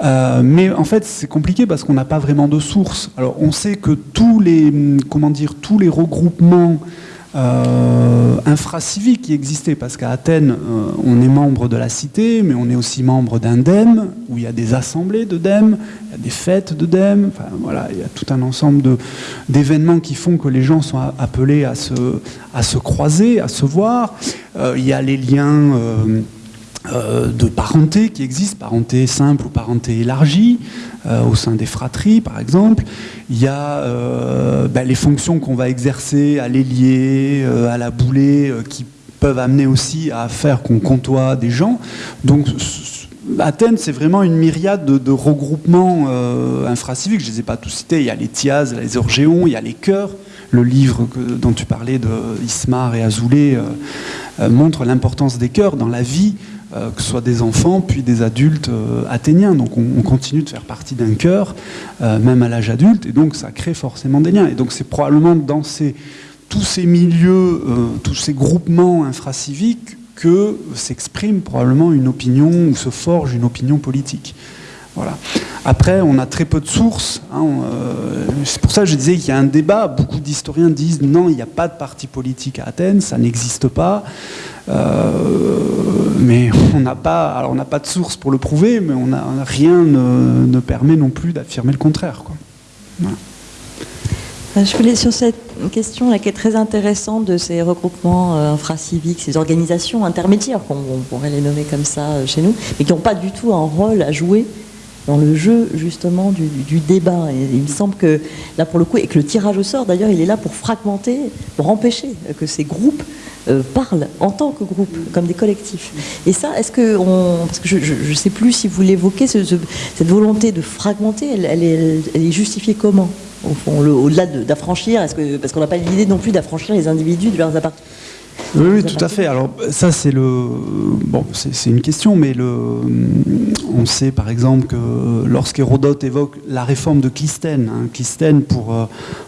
S2: Euh, mais en fait, c'est compliqué parce qu'on n'a pas vraiment de source. Alors, on sait que tous les, comment dire, tous les regroupements euh, infracivique qui existait, parce qu'à Athènes, euh, on est membre de la cité, mais on est aussi membre d'un dème, où il y a des assemblées de dème, il y a des fêtes de dème, enfin voilà, il y a tout un ensemble d'événements qui font que les gens sont appelés à se, croiser, à se voir. Euh, il y a les liens euh, de parenté qui existent, parenté simple ou parenté élargie, euh, au sein des fratries par exemple. Il y a euh, ben, les fonctions qu'on va exercer à l'ailier, à la boulée, qui peuvent amener aussi à faire qu'on comptoie des gens. Donc Athènes, c'est vraiment une myriade de, regroupements infraciviques. Je ne les ai pas tous cités. Il y a les Thias, les Orgéons, il y a les chœurs. Le livre dont tu parlais de Ismar et Azoulay montre l'importance des chœurs dans la vie euh, que ce soit des enfants, puis des adultes euh, athéniens. Donc on, continue de faire partie d'un euh, même à l'âge adulte, et donc ça crée forcément des liens. Et donc c'est probablement dans tous ces milieux, tous ces groupements infraciviques que s'exprime probablement une opinion ou se forge une opinion politique. Voilà. Après, on a très peu de sources. Hein, c'est pour ça que je disais qu'il y a un débat. Beaucoup d'historiens disent non, il n'y a pas de parti politique à Athènes, ça n'existe pas. Euh, mais on n'a pas, alors on n'a pas de source pour le prouver, mais on a, rien ne, permet non plus d'affirmer le contraire. Quoi.
S3: Euh, je voulais sur cette question qui est très intéressante de ces regroupements euh, infraciviques, ces organisations intermédiaires, qu'on pourrait les nommer comme ça chez nous, mais qui n'ont pas du tout un rôle à jouer dans le jeu justement du, débat. Il me semble que là pour le coup, et que le tirage au sort d'ailleurs, il est là pour fragmenter, pour empêcher que ces groupes euh, parlent en tant que groupe, comme des collectifs. Et ça, est-ce que on, parce que je ne sais plus si vous l'évoquez, cette volonté de fragmenter, elle, est, justifiée comment? Au fond, au-delà d'affranchir, parce qu'on n'a pas l'idée non plus d'affranchir les individus de leurs appartenances
S2: oui, tout à fait. Alors ça, c'est le bon, c'est une question, mais le, on sait par exemple que lorsqu'Hérodote évoque la réforme de Clisthène, hein, Clisthène pour, euh,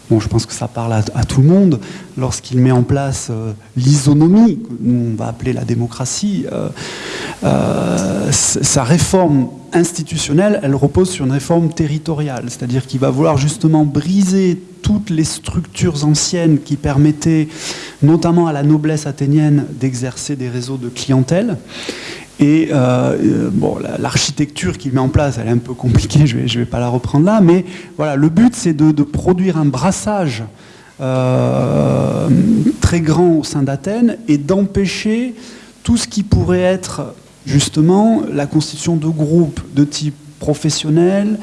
S2: bon, je pense que ça parle à, tout le monde, lorsqu'il met en place euh, l'isonomie, que nous on va appeler la démocratie, euh, sa réforme institutionnelle, elle repose sur une réforme territoriale, c'est-à-dire qu'il va vouloir justement briser toutes les structures anciennes qui permettaient notamment à la noblesse athénienne d'exercer des réseaux de clientèle. Et euh, bon, l'architecture qu'il met en place, elle est un peu compliquée, je ne vais, pas la reprendre là, mais voilà, le but c'est de, de, produire un brassage euh, très grand au sein d'Athènes et d'empêcher tout ce qui pourrait être justement la constitution de groupes de type professionnel,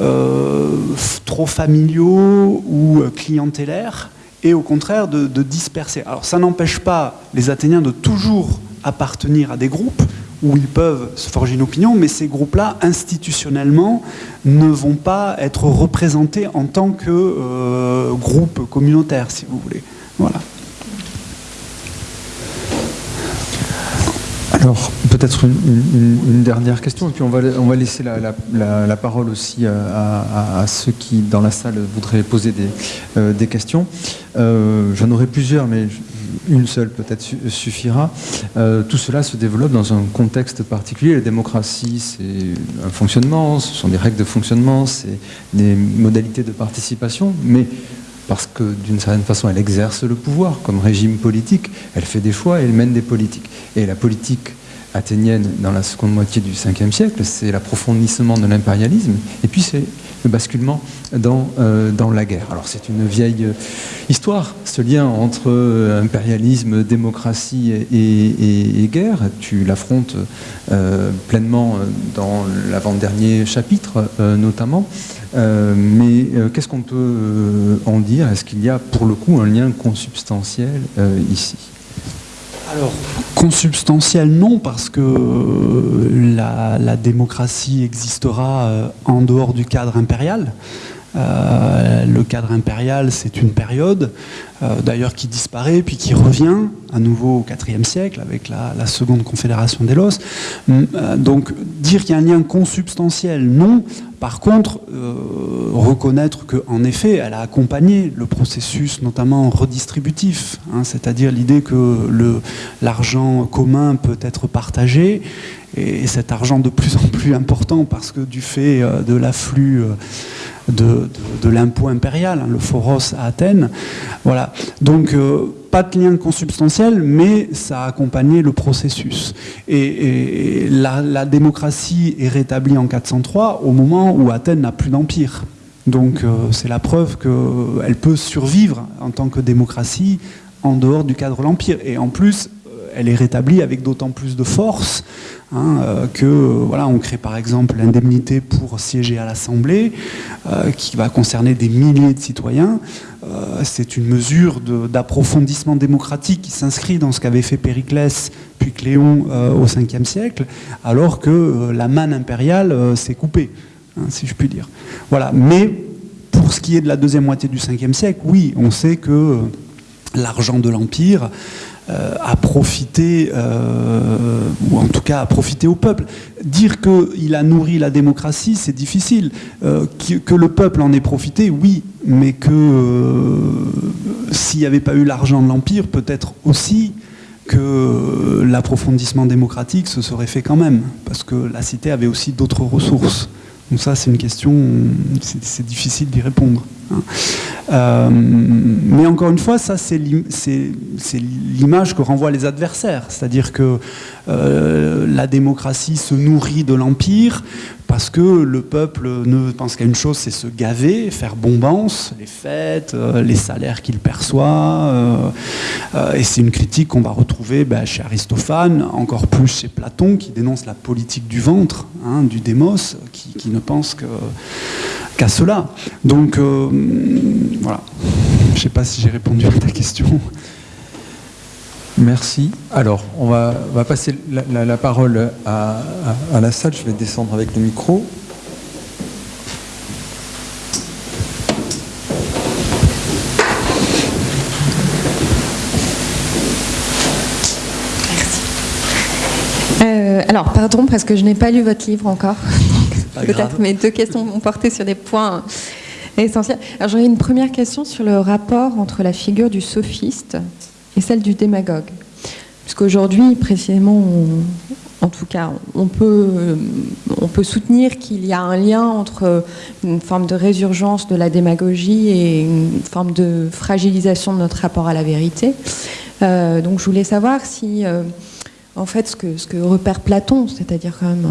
S2: euh, trop familiaux ou clientélaires, et au contraire de, de disperser. Alors ça n'empêche pas les Athéniens de toujours appartenir à des groupes où ils peuvent se forger une opinion, mais ces groupes-là, institutionnellement, ne vont pas être représentés en tant que euh, groupe communautaire, si vous voulez. Voilà.
S1: Alors, peut-être une, dernière question, et puis on va, on va laisser la, la, parole aussi à, ceux qui, dans la salle, voudraient poser des, euh, des questions. Euh, J'en aurai plusieurs, mais une seule peut-être suffira. Euh, tout cela se développe dans un contexte particulier. La démocratie, c'est un fonctionnement, ce sont des règles de fonctionnement, c'est des modalités de participation, mais parce que d'une certaine façon, elle exerce le pouvoir comme régime politique, elle fait des choix et elle mène des politiques. Et la politique athénienne dans la seconde moitié du 5e siècle, c'est l'approfondissement de l'impérialisme, et puis c'est le basculement dans, euh, dans la guerre. Alors c'est une vieille histoire, ce lien entre euh, impérialisme, démocratie et, guerre. Tu l'affrontes euh, pleinement dans l'avant-dernier chapitre, notamment. mais qu'est-ce qu'on peut en dire? Est-ce qu'il y a pour le coup un lien consubstantiel ici?
S2: Alors, consubstantiel, non, parce que la, la démocratie existera euh, en dehors du cadre impérial. Euh, le cadre impérial, c'est une période, euh, d'ailleurs qui disparaît, puis qui revient à nouveau au IVe siècle avec la, seconde confédération d'Élos. Euh, donc dire qu'il y a un lien consubstantiel, non. Par contre, euh, reconnaître qu'en effet, elle a accompagné le processus, notamment redistributif, hein, c'est-à-dire l'idée que l'argent commun peut être partagé, et cet argent de plus en plus important parce que du fait de l'afflux de, l'impôt impérial, hein, le foros à Athènes. Voilà. Donc, euh, pas de lien consubstantiel, mais ça a accompagné le processus. Et, la, démocratie est rétablie en 403 au moment où Athènes n'a plus d'empire. Donc, euh, c'est la preuve qu'elle peut survivre en tant que démocratie en dehors du cadre de l'empire. Et en plus, elle est rétablie avec d'autant plus de force Hein, euh, que voilà, on crée par exemple l'indemnité pour siéger à l'Assemblée, euh, qui va concerner des milliers de citoyens. Euh, c'est une mesure d'approfondissement démocratique qui s'inscrit dans ce qu'avait fait Périclès puis Cléon au 5e siècle, alors que la manne impériale s'est coupée, hein, si je puis dire. Voilà. Mais pour ce qui est de la deuxième moitié du 5e siècle, oui, on sait que l'argent de l'Empire à profiter, euh, ou en tout cas à profiter au peuple. Dire qu'il a nourri la démocratie, c'est difficile. Euh, que, le peuple en ait profité, oui, mais que euh, s'il n'y avait pas eu l'argent de l'Empire, peut-être aussi que l'approfondissement démocratique se serait fait quand même, parce que la cité avait aussi d'autres ressources. Donc ça, c'est une question, c'est difficile d'y répondre. Euh, mais encore une fois, ça c'est l'image que renvoient les adversaires, c'est-à-dire que euh, la démocratie se nourrit de l'empire parce que le peuple ne pense qu'à une chose, c'est se gaver, faire bombance, les fêtes, euh, les salaires qu'il perçoit. Euh, euh, et c'est une critique qu'on va retrouver bah, chez Aristophane, encore plus chez Platon, qui dénonce la politique du ventre, hein, du démos, qui, ne pense qu'à qu cela. Donc voilà. Je ne sais pas si j'ai répondu à ta question.
S1: Merci. Alors, on va, on va passer la, la, la parole à, à, à, la salle. Je vais descendre avec le micro.
S4: Merci. Euh, alors, pardon, parce que je n'ai pas lu votre livre encore. Peut-être mes deux questions vont porter sur des points essentiels. Alors, j'aurais une première question sur le rapport entre la figure du sophiste et celle du démagogue. Puisqu'aujourd'hui, précisément, en tout cas, on peut, on peut soutenir qu'il y a un lien entre une forme de résurgence de la démagogie et une forme de fragilisation de notre rapport à la vérité. Euh, donc je voulais savoir si, euh, en fait, ce que, ce que repère Platon, c'est-à-dire quand même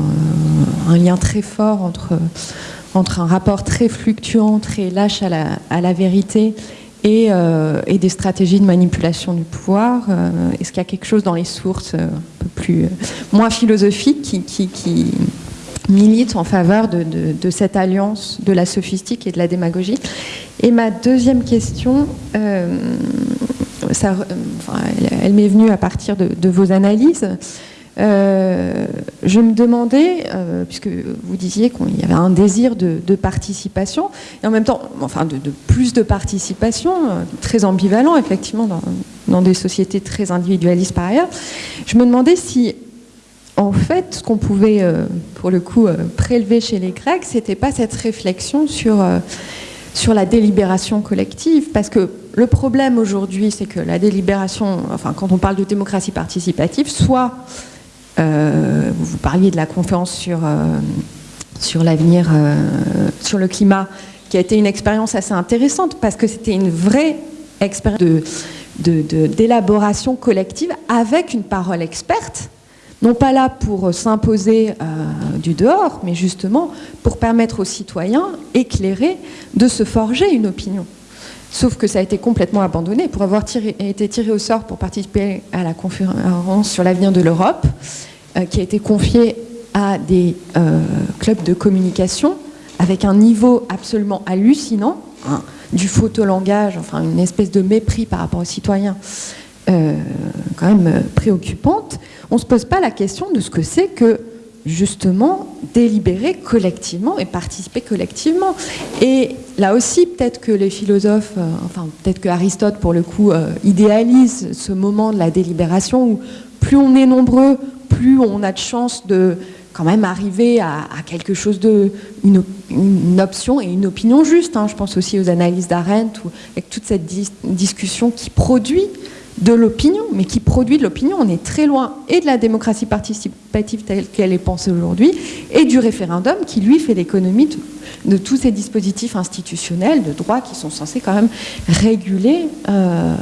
S4: un, lien très fort entre, entre un rapport très fluctuant, très lâche à la, à la vérité et, euh, et, des stratégies de manipulation du pouvoir. Euh, Est-ce qu'il y a quelque chose dans les sources euh, un peu plus moins philosophiques qui, milite en faveur de, cette alliance de la sophistique et de la démagogie? Et ma deuxième question, elle, m'est venue à partir de vos analyses. Euh, je me demandais, euh, puisque vous disiez qu'il y avait un désir de, participation, et en même temps, enfin, de, plus de participation, euh, très ambivalent, effectivement, dans, dans, des sociétés très individualistes par ailleurs, je me demandais si, en fait, ce qu'on pouvait, pour le coup, prélever chez les Grecs, c'était pas cette réflexion sur, sur la délibération collective, parce que le problème aujourd'hui, c'est que la délibération, enfin, quand on parle de démocratie participative, soit vous parliez de la conférence sur, euh, l'avenir, euh, sur le climat, qui a été une expérience assez intéressante parce que c'était une vraie expérience d'élaboration collective avec une parole experte, non pas là pour s'imposer euh, du dehors, mais justement pour permettre aux citoyens éclairés de se forger une opinion. Sauf que ça a été complètement abandonné. Pour avoir été tiré au sort pour participer à la conférence sur l'avenir de l'Europe, euh, qui a été confiée à des euh, clubs de communication avec un niveau absolument hallucinant, hein, du photolangage, enfin une espèce de mépris par rapport aux citoyens, euh, quand même préoccupante. On ne se pose pas la question de ce que c'est que justement délibérer collectivement et participer collectivement. Et là aussi, peut-être que les philosophes, euh, enfin peut-être que Aristote pour le coup euh, idéalise ce moment de la délibération où plus on est nombreux, plus on a de chances de quand même arriver à, quelque chose de une, option et une opinion juste. Hein. Je pense aussi aux analyses d'Arendt avec toute cette dis discussion qui produit de l'opinion, mais qui produit de l'opinion. On est très loin et de la démocratie participative telle qu'elle est pensée aujourd'hui, et du référendum qui, lui, fait l'économie de, tous ces dispositifs institutionnels de droit qui sont censés quand même réguler euh,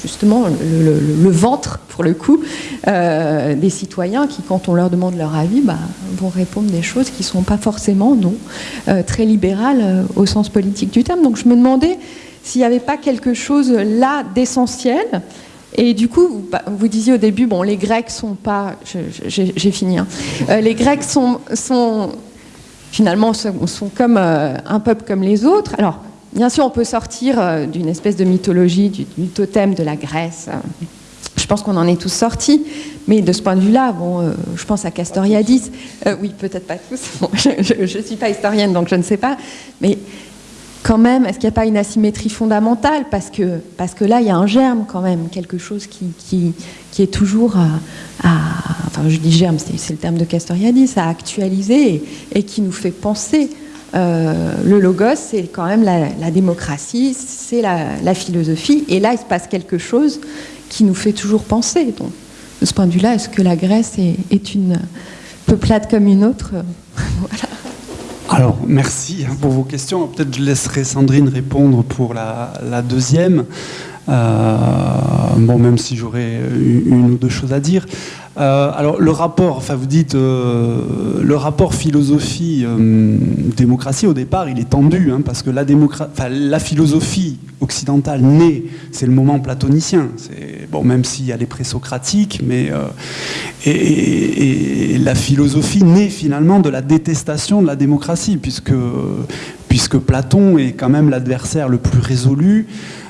S4: justement le, ventre, pour le coup, euh, des citoyens qui, quand on leur demande leur avis, bah, vont répondre des choses qui ne sont pas forcément, non, euh, très libérales au sens politique du terme. Donc je me demandais s'il n'y avait pas quelque chose là d'essentiel. Et du coup, vous, bah, vous, disiez au début, bon, les Grecs sont pas, j'ai fini, hein. euh, les Grecs sont, finalement comme euh, un peuple comme les autres. Alors, bien sûr, on peut sortir euh, d'une espèce de mythologie, du, totem de la Grèce. Je pense qu'on en est tous sortis, mais de ce point de vue-là, je pense à Castoriadis. Oui, peut-être pas tous. Je ne suis pas historienne, donc je ne sais pas. Mais quand même, est-ce qu'il n'y a pas une asymétrie fondamentale parce que, parce que là, il y a un germe quand même, quelque chose qui, qui, qui est toujours à, à, Enfin, je dis germe, c'est le terme de Castoriadis, à actualiser et, qui nous fait penser. Euh, le logos, c'est quand même la, la démocratie, c'est la, la, philosophie. Et là, il se passe quelque chose qui nous fait toujours penser. Donc, de ce point de vue-là, est-ce que la Grèce est, est une peuplade comme une autre? Voilà.
S2: Alors, merci pour vos questions. Peut-être je laisserai Sandrine répondre pour la, la deuxième. Euh, bon, même si j'aurais une ou deux choses à dire. Euh, alors, le rapport, enfin, vous dites, euh, le rapport philosophie-démocratie, au départ, il est tendu, hein, parce que la, la philosophie occidentale naît, c'est le moment platonicien. Bon, même s'il y a les présocratiques, mais. Euh, et, et, et, la philosophie naît finalement de la détestation de la démocratie, puisque, puisque Platon est quand même l'adversaire le plus résolu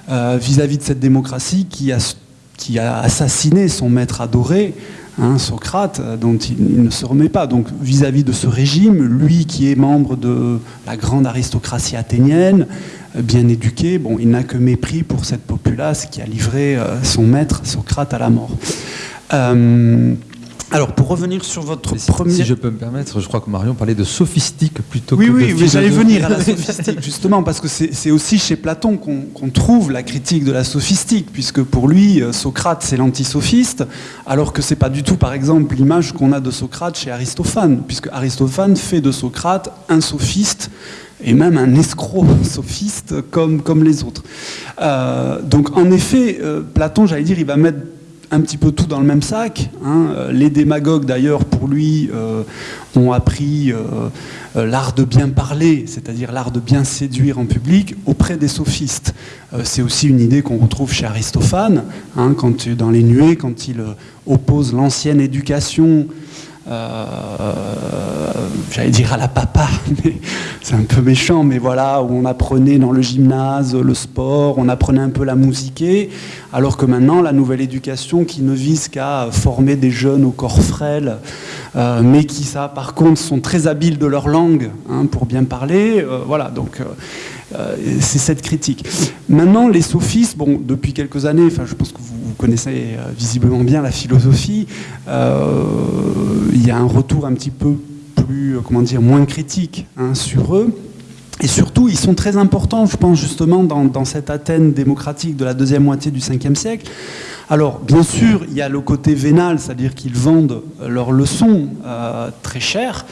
S2: vis-à-vis -vis de cette démocratie qui a, qui a assassiné son maître adoré. Hein, Socrate, dont il, ne se remet pas. Donc vis-à-vis -vis de ce régime, lui qui est membre de la grande aristocratie athénienne, bien éduqué, bon, il n'a que mépris pour cette populace qui a livré euh, son maître Socrate à la mort. Euh, Alors, pour revenir sur votre
S1: si,
S2: premier...
S1: Si je peux me permettre, je crois que Marion parlait de sophistique plutôt
S2: oui,
S1: que
S2: oui,
S1: de
S2: Oui, mais j'allais venir à la sophistique, justement, parce que c'est aussi chez Platon qu'on trouve la critique de la sophistique, puisque pour lui, euh, Socrate, c'est l'antisophiste, alors que c'est pas du tout, par exemple, l'image qu'on a de Socrate chez Aristophane, puisque Aristophane fait de Socrate un sophiste, et même un escroc sophiste comme, comme les autres. Euh, donc, en effet, euh, Platon, j'allais dire, il va mettre un petit peu tout dans le même sac. Hein. Les démagogues, d'ailleurs, pour lui, euh, ont appris euh, l'art de bien parler, c'est-à-dire l'art de bien séduire en public, auprès des sophistes. Euh, C'est aussi une idée qu'on retrouve chez Aristophane, hein, quand, dans Les Nuées, quand il oppose l'ancienne éducation euh, j'allais dire à la papa, mais c'est un peu méchant, mais voilà, où on apprenait dans le gymnase le sport, on apprenait un peu la musiquer, alors que maintenant, la nouvelle éducation qui ne vise qu'à former des jeunes au corps frêle, euh, mais qui, ça, par contre, sont très habiles de leur langue hein, pour bien parler, euh, voilà, donc euh, c'est cette critique. Maintenant, les sophistes, bon, depuis quelques années, enfin, je pense que vous, connaissez euh, visiblement bien la philosophie, euh, il y a un retour un petit peu plus, comment dire, moins critique hein, sur eux. Et surtout, ils sont très importants, je pense, justement, dans, cette Athènes démocratique de la deuxième moitié du 5e siècle. Alors, bien sûr, il y a le côté vénal, c'est-à-dire qu'ils vendent leurs leçons euh, très chères.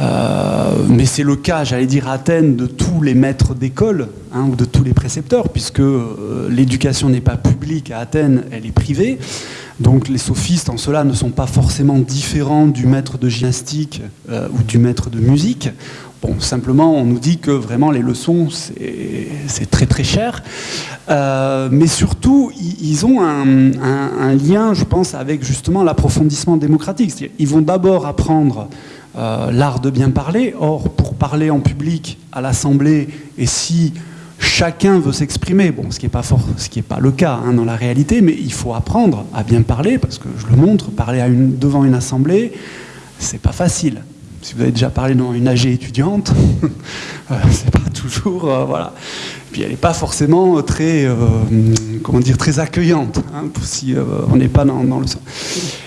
S2: Euh, mais c'est le cas, j'allais dire, à Athènes, de tous les maîtres d'école, hein, ou de tous les précepteurs, puisque euh, l'éducation n'est pas publique à Athènes, elle est privée. Donc les sophistes, en cela, ne sont pas forcément différents du maître de gymnastique euh, ou du maître de musique. Bon, simplement, on nous dit que vraiment les leçons, c'est très très cher. Mais surtout, ils ont un, un, lien, je pense, avec justement l'approfondissement démocratique. Ils vont d'abord apprendre euh, l'art de bien parler. Or, pour parler en public à l'Assemblée, et si chacun veut s'exprimer, bon, ce qui n'est pas, le cas hein, dans la réalité, mais il faut apprendre à bien parler, parce que je le montre, parler devant une Assemblée, c'est pas facile. Si vous avez déjà parlé devant une AG étudiante, euh, c'est pas toujours, euh, voilà. Puis elle n'est pas forcément très, euh, comment dire, très accueillante, hein, si on n'est pas dans, dans le sens.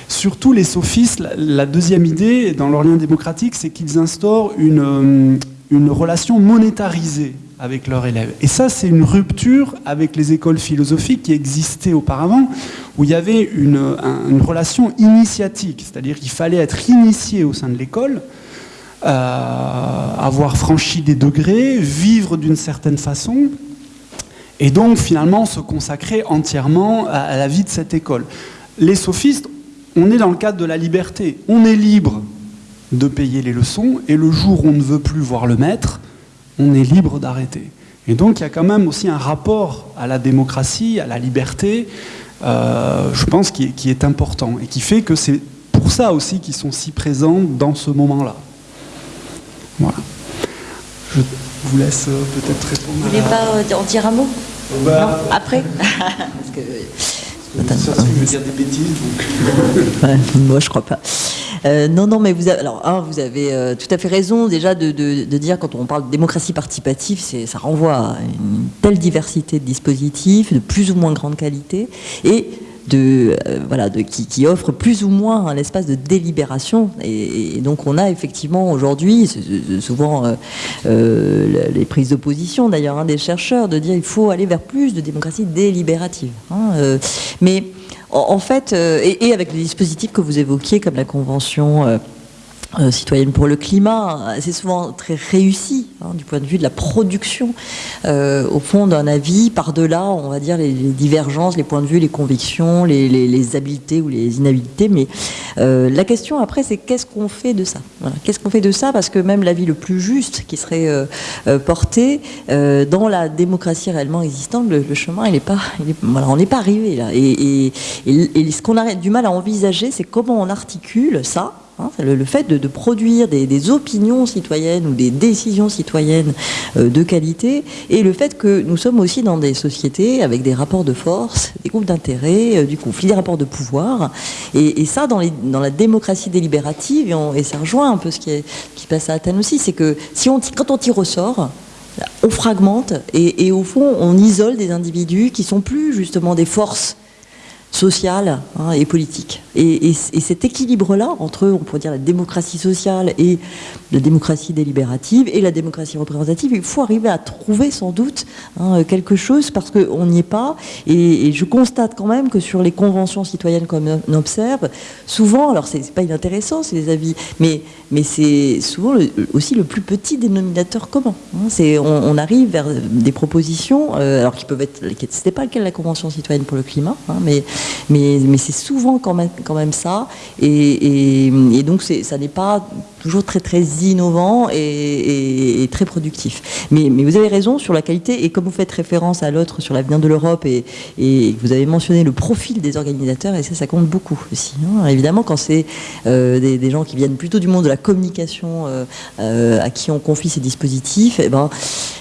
S2: Surtout les sophistes, la, deuxième idée dans leur lien démocratique, c'est qu'ils instaurent une, une relation monétarisée avec leurs élèves. Et ça, c'est une rupture avec les écoles philosophiques qui existaient auparavant, où il y avait une, un, une relation initiatique, c'est-à-dire qu'il fallait être initié au sein de l'école, avoir franchi des degrés, vivre d'une certaine façon, et donc finalement se consacrer entièrement à, la vie de cette école. Les sophistes, on est dans le cadre de la liberté. On est libre de payer les leçons, et le jour où on ne veut plus voir le maître, on est libre d'arrêter. Et donc il y a quand même aussi un rapport à la démocratie, à la liberté, euh, je pense, qui est, important, et qui fait que c'est pour ça aussi qu'ils sont si présents dans ce moment-là. Voilà. Je vous laisse euh, peut-être répondre.
S3: Vous voulez pas en dire un mot
S2: bah,
S3: non Après Parce que...
S2: Ça, je veux dire des bêtises. Donc...
S3: ouais, moi, je crois pas. Euh, non, non, mais vous avez, alors, un, vous avez euh, tout à fait raison déjà de, de, de, dire quand on parle de démocratie participative, ça renvoie à une telle diversité de dispositifs, de plus ou moins grande qualité, et de, euh, voilà, de, qui, offre plus ou moins un espace de délibération. Et, donc on a effectivement aujourd'hui, souvent euh, euh, les prises d'opposition d'ailleurs hein, des chercheurs, de dire il faut aller vers plus de démocratie délibérative. Hein, mais en, fait, et, avec les dispositifs que vous évoquiez comme la convention euh, euh, citoyenne pour le climat, c'est souvent très réussi hein, du point de vue de la production, euh, au fond d'un avis, par-delà, on va dire, les, divergences, les points de vue, les convictions, les, habiletés ou les inhabilités. Mais euh, la question après, c'est qu'est-ce qu'on fait de ça? Qu'est-ce qu'on fait de ça? Parce que même l'avis le plus juste qui serait euh, porté dans la démocratie réellement existante, le, chemin, il pas, on n'est pas arrivé là. Et, ce qu'on a du mal à envisager, c'est comment on articule ça le, le, fait de, produire des, opinions citoyennes ou des décisions citoyennes euh, de qualité et le fait que nous sommes aussi dans des sociétés avec des rapports de force, des groupes d'intérêt, euh, du conflit, des rapports de pouvoir. Et, ça, dans, la démocratie délibérative, et, ça rejoint un peu ce qui, passe à Athènes aussi, c'est que quand on tire au sort, on fragmente et, et, au fond, on isole des individus qui sont plus justement des forces sociale hein, et politique. Et, cet équilibre-là entre, on pourrait dire, la démocratie sociale et la démocratie délibérative et la démocratie représentative, il faut arriver à trouver sans doute hein, quelque chose parce qu'on n'y est pas. Et, je constate quand même que sur les conventions citoyennes comme on observe, souvent, alors c'est pas inintéressant, c'est des avis, mais, mais c'est souvent aussi le plus petit dénominateur commun. Hein. c'est, on, arrive vers des propositions, euh, alors qui peuvent être, c'était pas le cas de la convention citoyenne pour le climat, mais mais, c'est souvent quand même, ça. Et, donc, ça n'est pas toujours très, très innovant et, très productif. Mais, vous avez raison sur la qualité. Et comme vous faites référence à l'autre sur l'avenir de l'Europe et, vous avez mentionné le profil des organisateurs, et ça, ça compte beaucoup aussi. Hein. Évidemment, quand c'est euh, des, gens qui viennent plutôt du monde de la communication euh, euh, à qui on confie ces dispositifs, eh ben,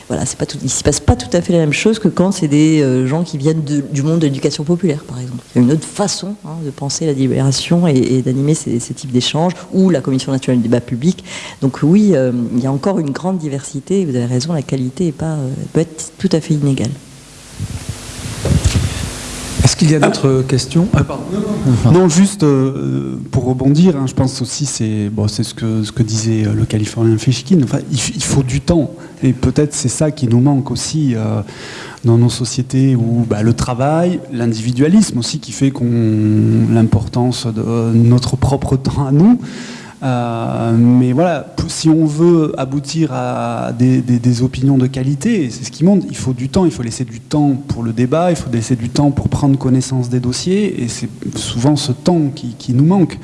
S3: voilà, il ne se passe pas tout à fait la même chose que quand c'est des gens qui viennent du monde de l'éducation populaire, par exemple. Une autre façon hein, de penser la libération et, d'animer ces, types d'échanges, ou la Commission nationale du débat public. Donc oui, euh, il y a encore une grande diversité, vous avez raison, la qualité pas, euh, peut être tout à fait inégale.
S1: Qu'il y a d'autres questions
S2: ah, non, juste euh, pour rebondir, hein, je pense aussi, c'est bon, ce, que, ce que disait le Californien Fishkin, enfin, il, faut du temps. Et peut-être c'est ça qui nous manque aussi dans nos sociétés où bah, le travail, l'individualisme aussi qui fait qu'on l'importance de notre propre temps à nous. Euh, mais voilà, si on veut aboutir à des, opinions de qualité, c'est ce qui montre, il faut du temps, il faut laisser du temps pour le débat, il faut laisser du temps pour prendre connaissance des dossiers, et c'est souvent ce temps qui, nous manque.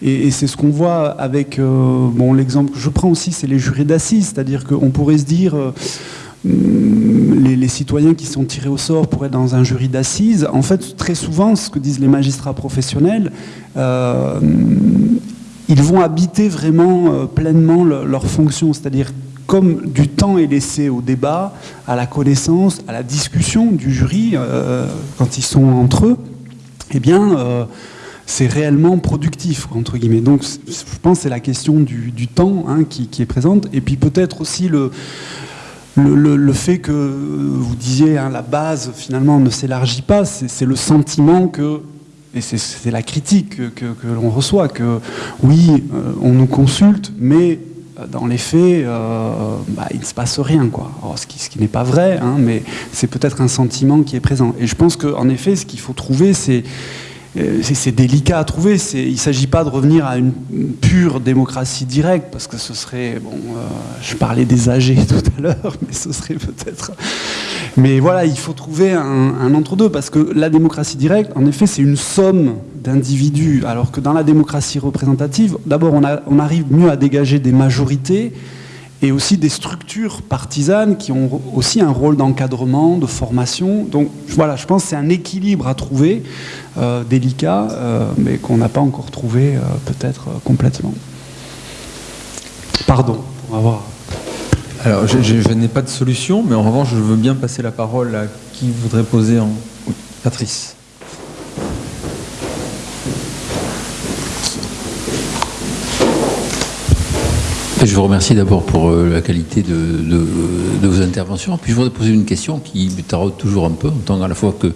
S2: Et, c'est ce qu'on voit avec, euh, bon, l'exemple que je prends aussi, c'est les jurés d'assises, c'est-à-dire qu'on pourrait se dire... Euh, les, citoyens qui sont tirés au sort pour être dans un jury d'assises, en fait, très souvent, ce que disent les magistrats professionnels, ils vont habiter vraiment euh, pleinement leur fonction, c'est-à-dire comme du temps est laissé au débat, à la connaissance, à la discussion du jury, euh, quand ils sont entre eux, eh bien, c'est réellement productif, entre guillemets. Donc, je pense que c'est la question du, temps hein, qui, qui, est présente, et puis peut-être aussi le le, fait que vous disiez hein, la base finalement ne s'élargit pas, c'est le sentiment que, et c'est la critique que, l'on reçoit, que oui, euh, on nous consulte, mais euh, dans les faits, euh, bah, il ne se passe rien. Quoi. ce qui, n'est pas vrai, hein, mais c'est peut-être un sentiment qui est présent. Et je pense qu'en effet, ce qu'il faut trouver, c'est c'est délicat à trouver. Il ne s'agit pas de revenir à une pure démocratie directe, parce que ce serait, bon, je parlais des âgés tout à l'heure, mais ce serait peut-être... Mais voilà, il faut trouver un, entre-deux, parce que la démocratie directe, en effet, c'est une somme d'individus, alors que dans la démocratie représentative, d'abord, on, arrive mieux à dégager des majorités, et aussi des structures partisanes qui ont aussi un rôle d'encadrement, de formation. Donc voilà, je pense que c'est un équilibre à trouver, euh, délicat, euh, mais qu'on n'a pas encore trouvé euh, peut-être complètement. Pardon, on va voir.
S1: Alors, je, n'ai pas de solution, mais en revanche, je veux bien passer la parole à qui voudrait poser en... Patrice.
S5: Je vous remercie d'abord pour euh, la qualité de, vos interventions. Puis je voudrais poser une question qui me taraude toujours un peu, en tant à la fois que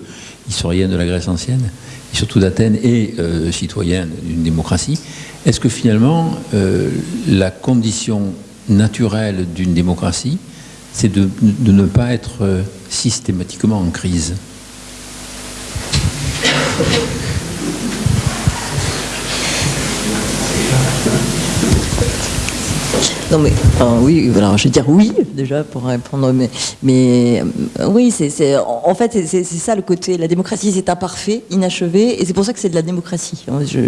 S5: historienne de la Grèce ancienne, et surtout d'Athènes, et euh, citoyen d'une démocratie. Est-ce que finalement, euh, la condition naturelle d'une démocratie, c'est de, ne pas être systématiquement en crise
S3: Non mais oui, je vais dire oui déjà pour répondre, mais, mais euh, oui, c'est en fait c'est ça le côté. La démocratie c'est imparfait, inachevé, et c'est pour ça que c'est de la démocratie.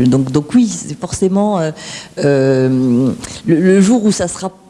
S3: donc donc oui, c'est forcément euh, euh, le, jour où ça sera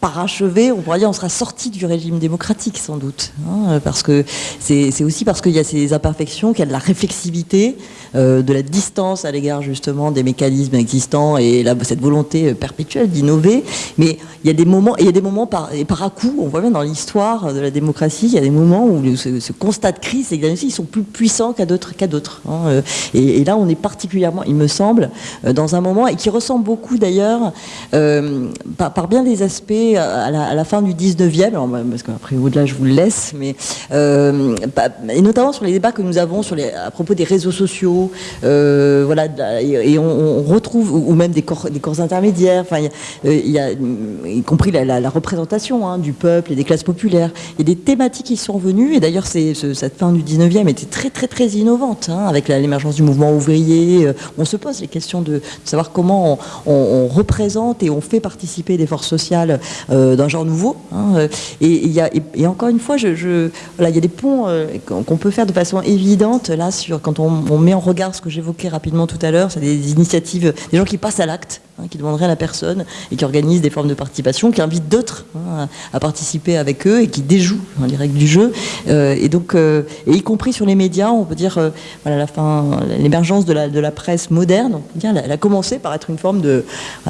S3: parachevé, on pourrait dire on sera sorti du régime démocratique sans doute, hein, parce que c'est aussi parce qu'il y a ces imperfections, qu'il y a de la réflexivité, euh, de la distance à l'égard justement des mécanismes existants et cette volonté euh, perpétuelle d'innover. Mais il y a des moments, et il y a des moments par, à coup, on voit bien dans l'histoire de la démocratie, il y a des moments où ce, constat de crise, c'est ils sont plus puissants qu'à d'autres. Hein, euh, et, là, on est particulièrement, il me semble, dans un moment, et qui ressemble beaucoup d'ailleurs, par, bien des aspects, à la, fin du 19e, bah, parce qu'après au-delà je vous le laisse, mais bah, et notamment sur les débats que nous avons sur à propos des réseaux sociaux, voilà, et, on, retrouve, ou même des corps, des corps intermédiaires, enfin, il y, a, y compris la, représentation hein, du peuple et des classes populaires. Il y a des thématiques qui sont venues, et d'ailleurs cette fin du 19e était très très très innovante, hein, avec l'émergence du mouvement ouvrier. on se pose les questions de, savoir comment on, représente et on fait participer des forces sociales euh, d'un genre nouveau. Hein, et, il y a, et, encore une fois, je, voilà, il y a des ponts euh, qu'on peut faire de façon évidente là sur quand on, met en regard ce que j'évoquais rapidement tout à l'heure, c'est des initiatives, des gens qui passent à l'acte, hein, qui demanderaient à la personne et qui organisent des formes de participation, qui invitent d'autres hein, à, participer avec eux et qui déjouent les règles du jeu. Euh, et donc, et y compris sur les médias, on peut dire, voilà, la fin, l'émergence de la, de la presse moderne, on elle a commencé par être une forme de,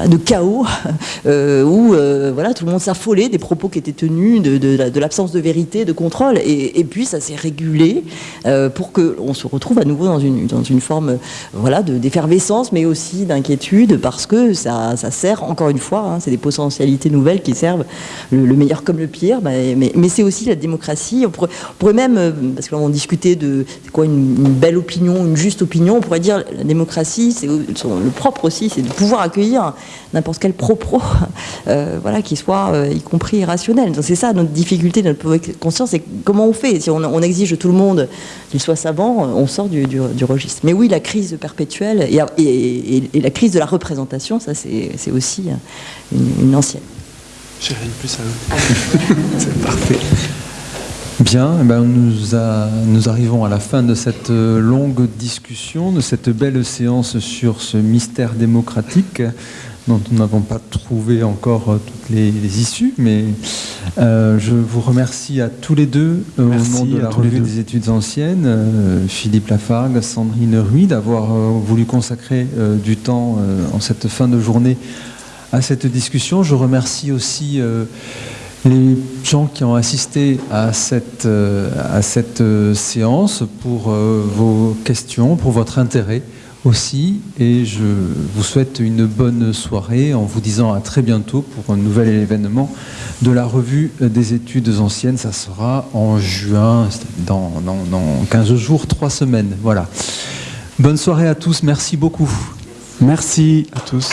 S3: de chaos euh, où euh, voilà, tout le monde s'affolait des propos qui étaient tenus, de, l'absence de vérité, de contrôle. Et, puis ça s'est régulé euh, pour qu'on se retrouve à nouveau dans une, dans une forme voilà, d'effervescence, mais aussi d'inquiétude, parce que ça, sert, encore une fois, hein, c'est des potentialités nouvelles qui servent le, meilleur comme le pire, mais, c'est aussi la démocratie. On pourrait, même, parce que là discutait de quoi une, belle opinion, une juste opinion, on pourrait dire la démocratie, c'est le propre aussi, c'est de pouvoir accueillir n'importe quel propos, euh, voilà, qui soit euh, y compris irrationnel. c'est ça notre difficulté, notre conscience, c'est comment on fait. Si on, exige de tout le monde qu'il soit savant, on sort du, registre. Mais oui, la crise perpétuelle et, la crise de la représentation, ça c'est aussi une, ancienne.
S2: J'ai rien de plus à c'est parfait.
S1: Bien, eh ben nous, nous, arrivons à la fin de cette euh, longue discussion, de cette belle séance sur ce mystère démocratique dont nous n'avons pas trouvé encore euh, toutes les, issues, mais euh, je vous remercie à tous les deux au nom de la revue des études anciennes, Philippe Lafargue, Sandrine Ruy, d'avoir voulu consacrer du temps en cette fin de journée à cette discussion. Je remercie aussi les gens qui ont assisté à cette, euh, à cette euh, séance pour euh, vos questions, pour votre intérêt aussi. Et je vous souhaite une bonne soirée en vous disant à très bientôt pour un nouvel événement de la revue des études anciennes. Ça sera en juin, dans, dans, dans 15 jours, 3 semaines. Voilà. Bonne soirée à tous. Merci beaucoup.
S2: Merci à tous.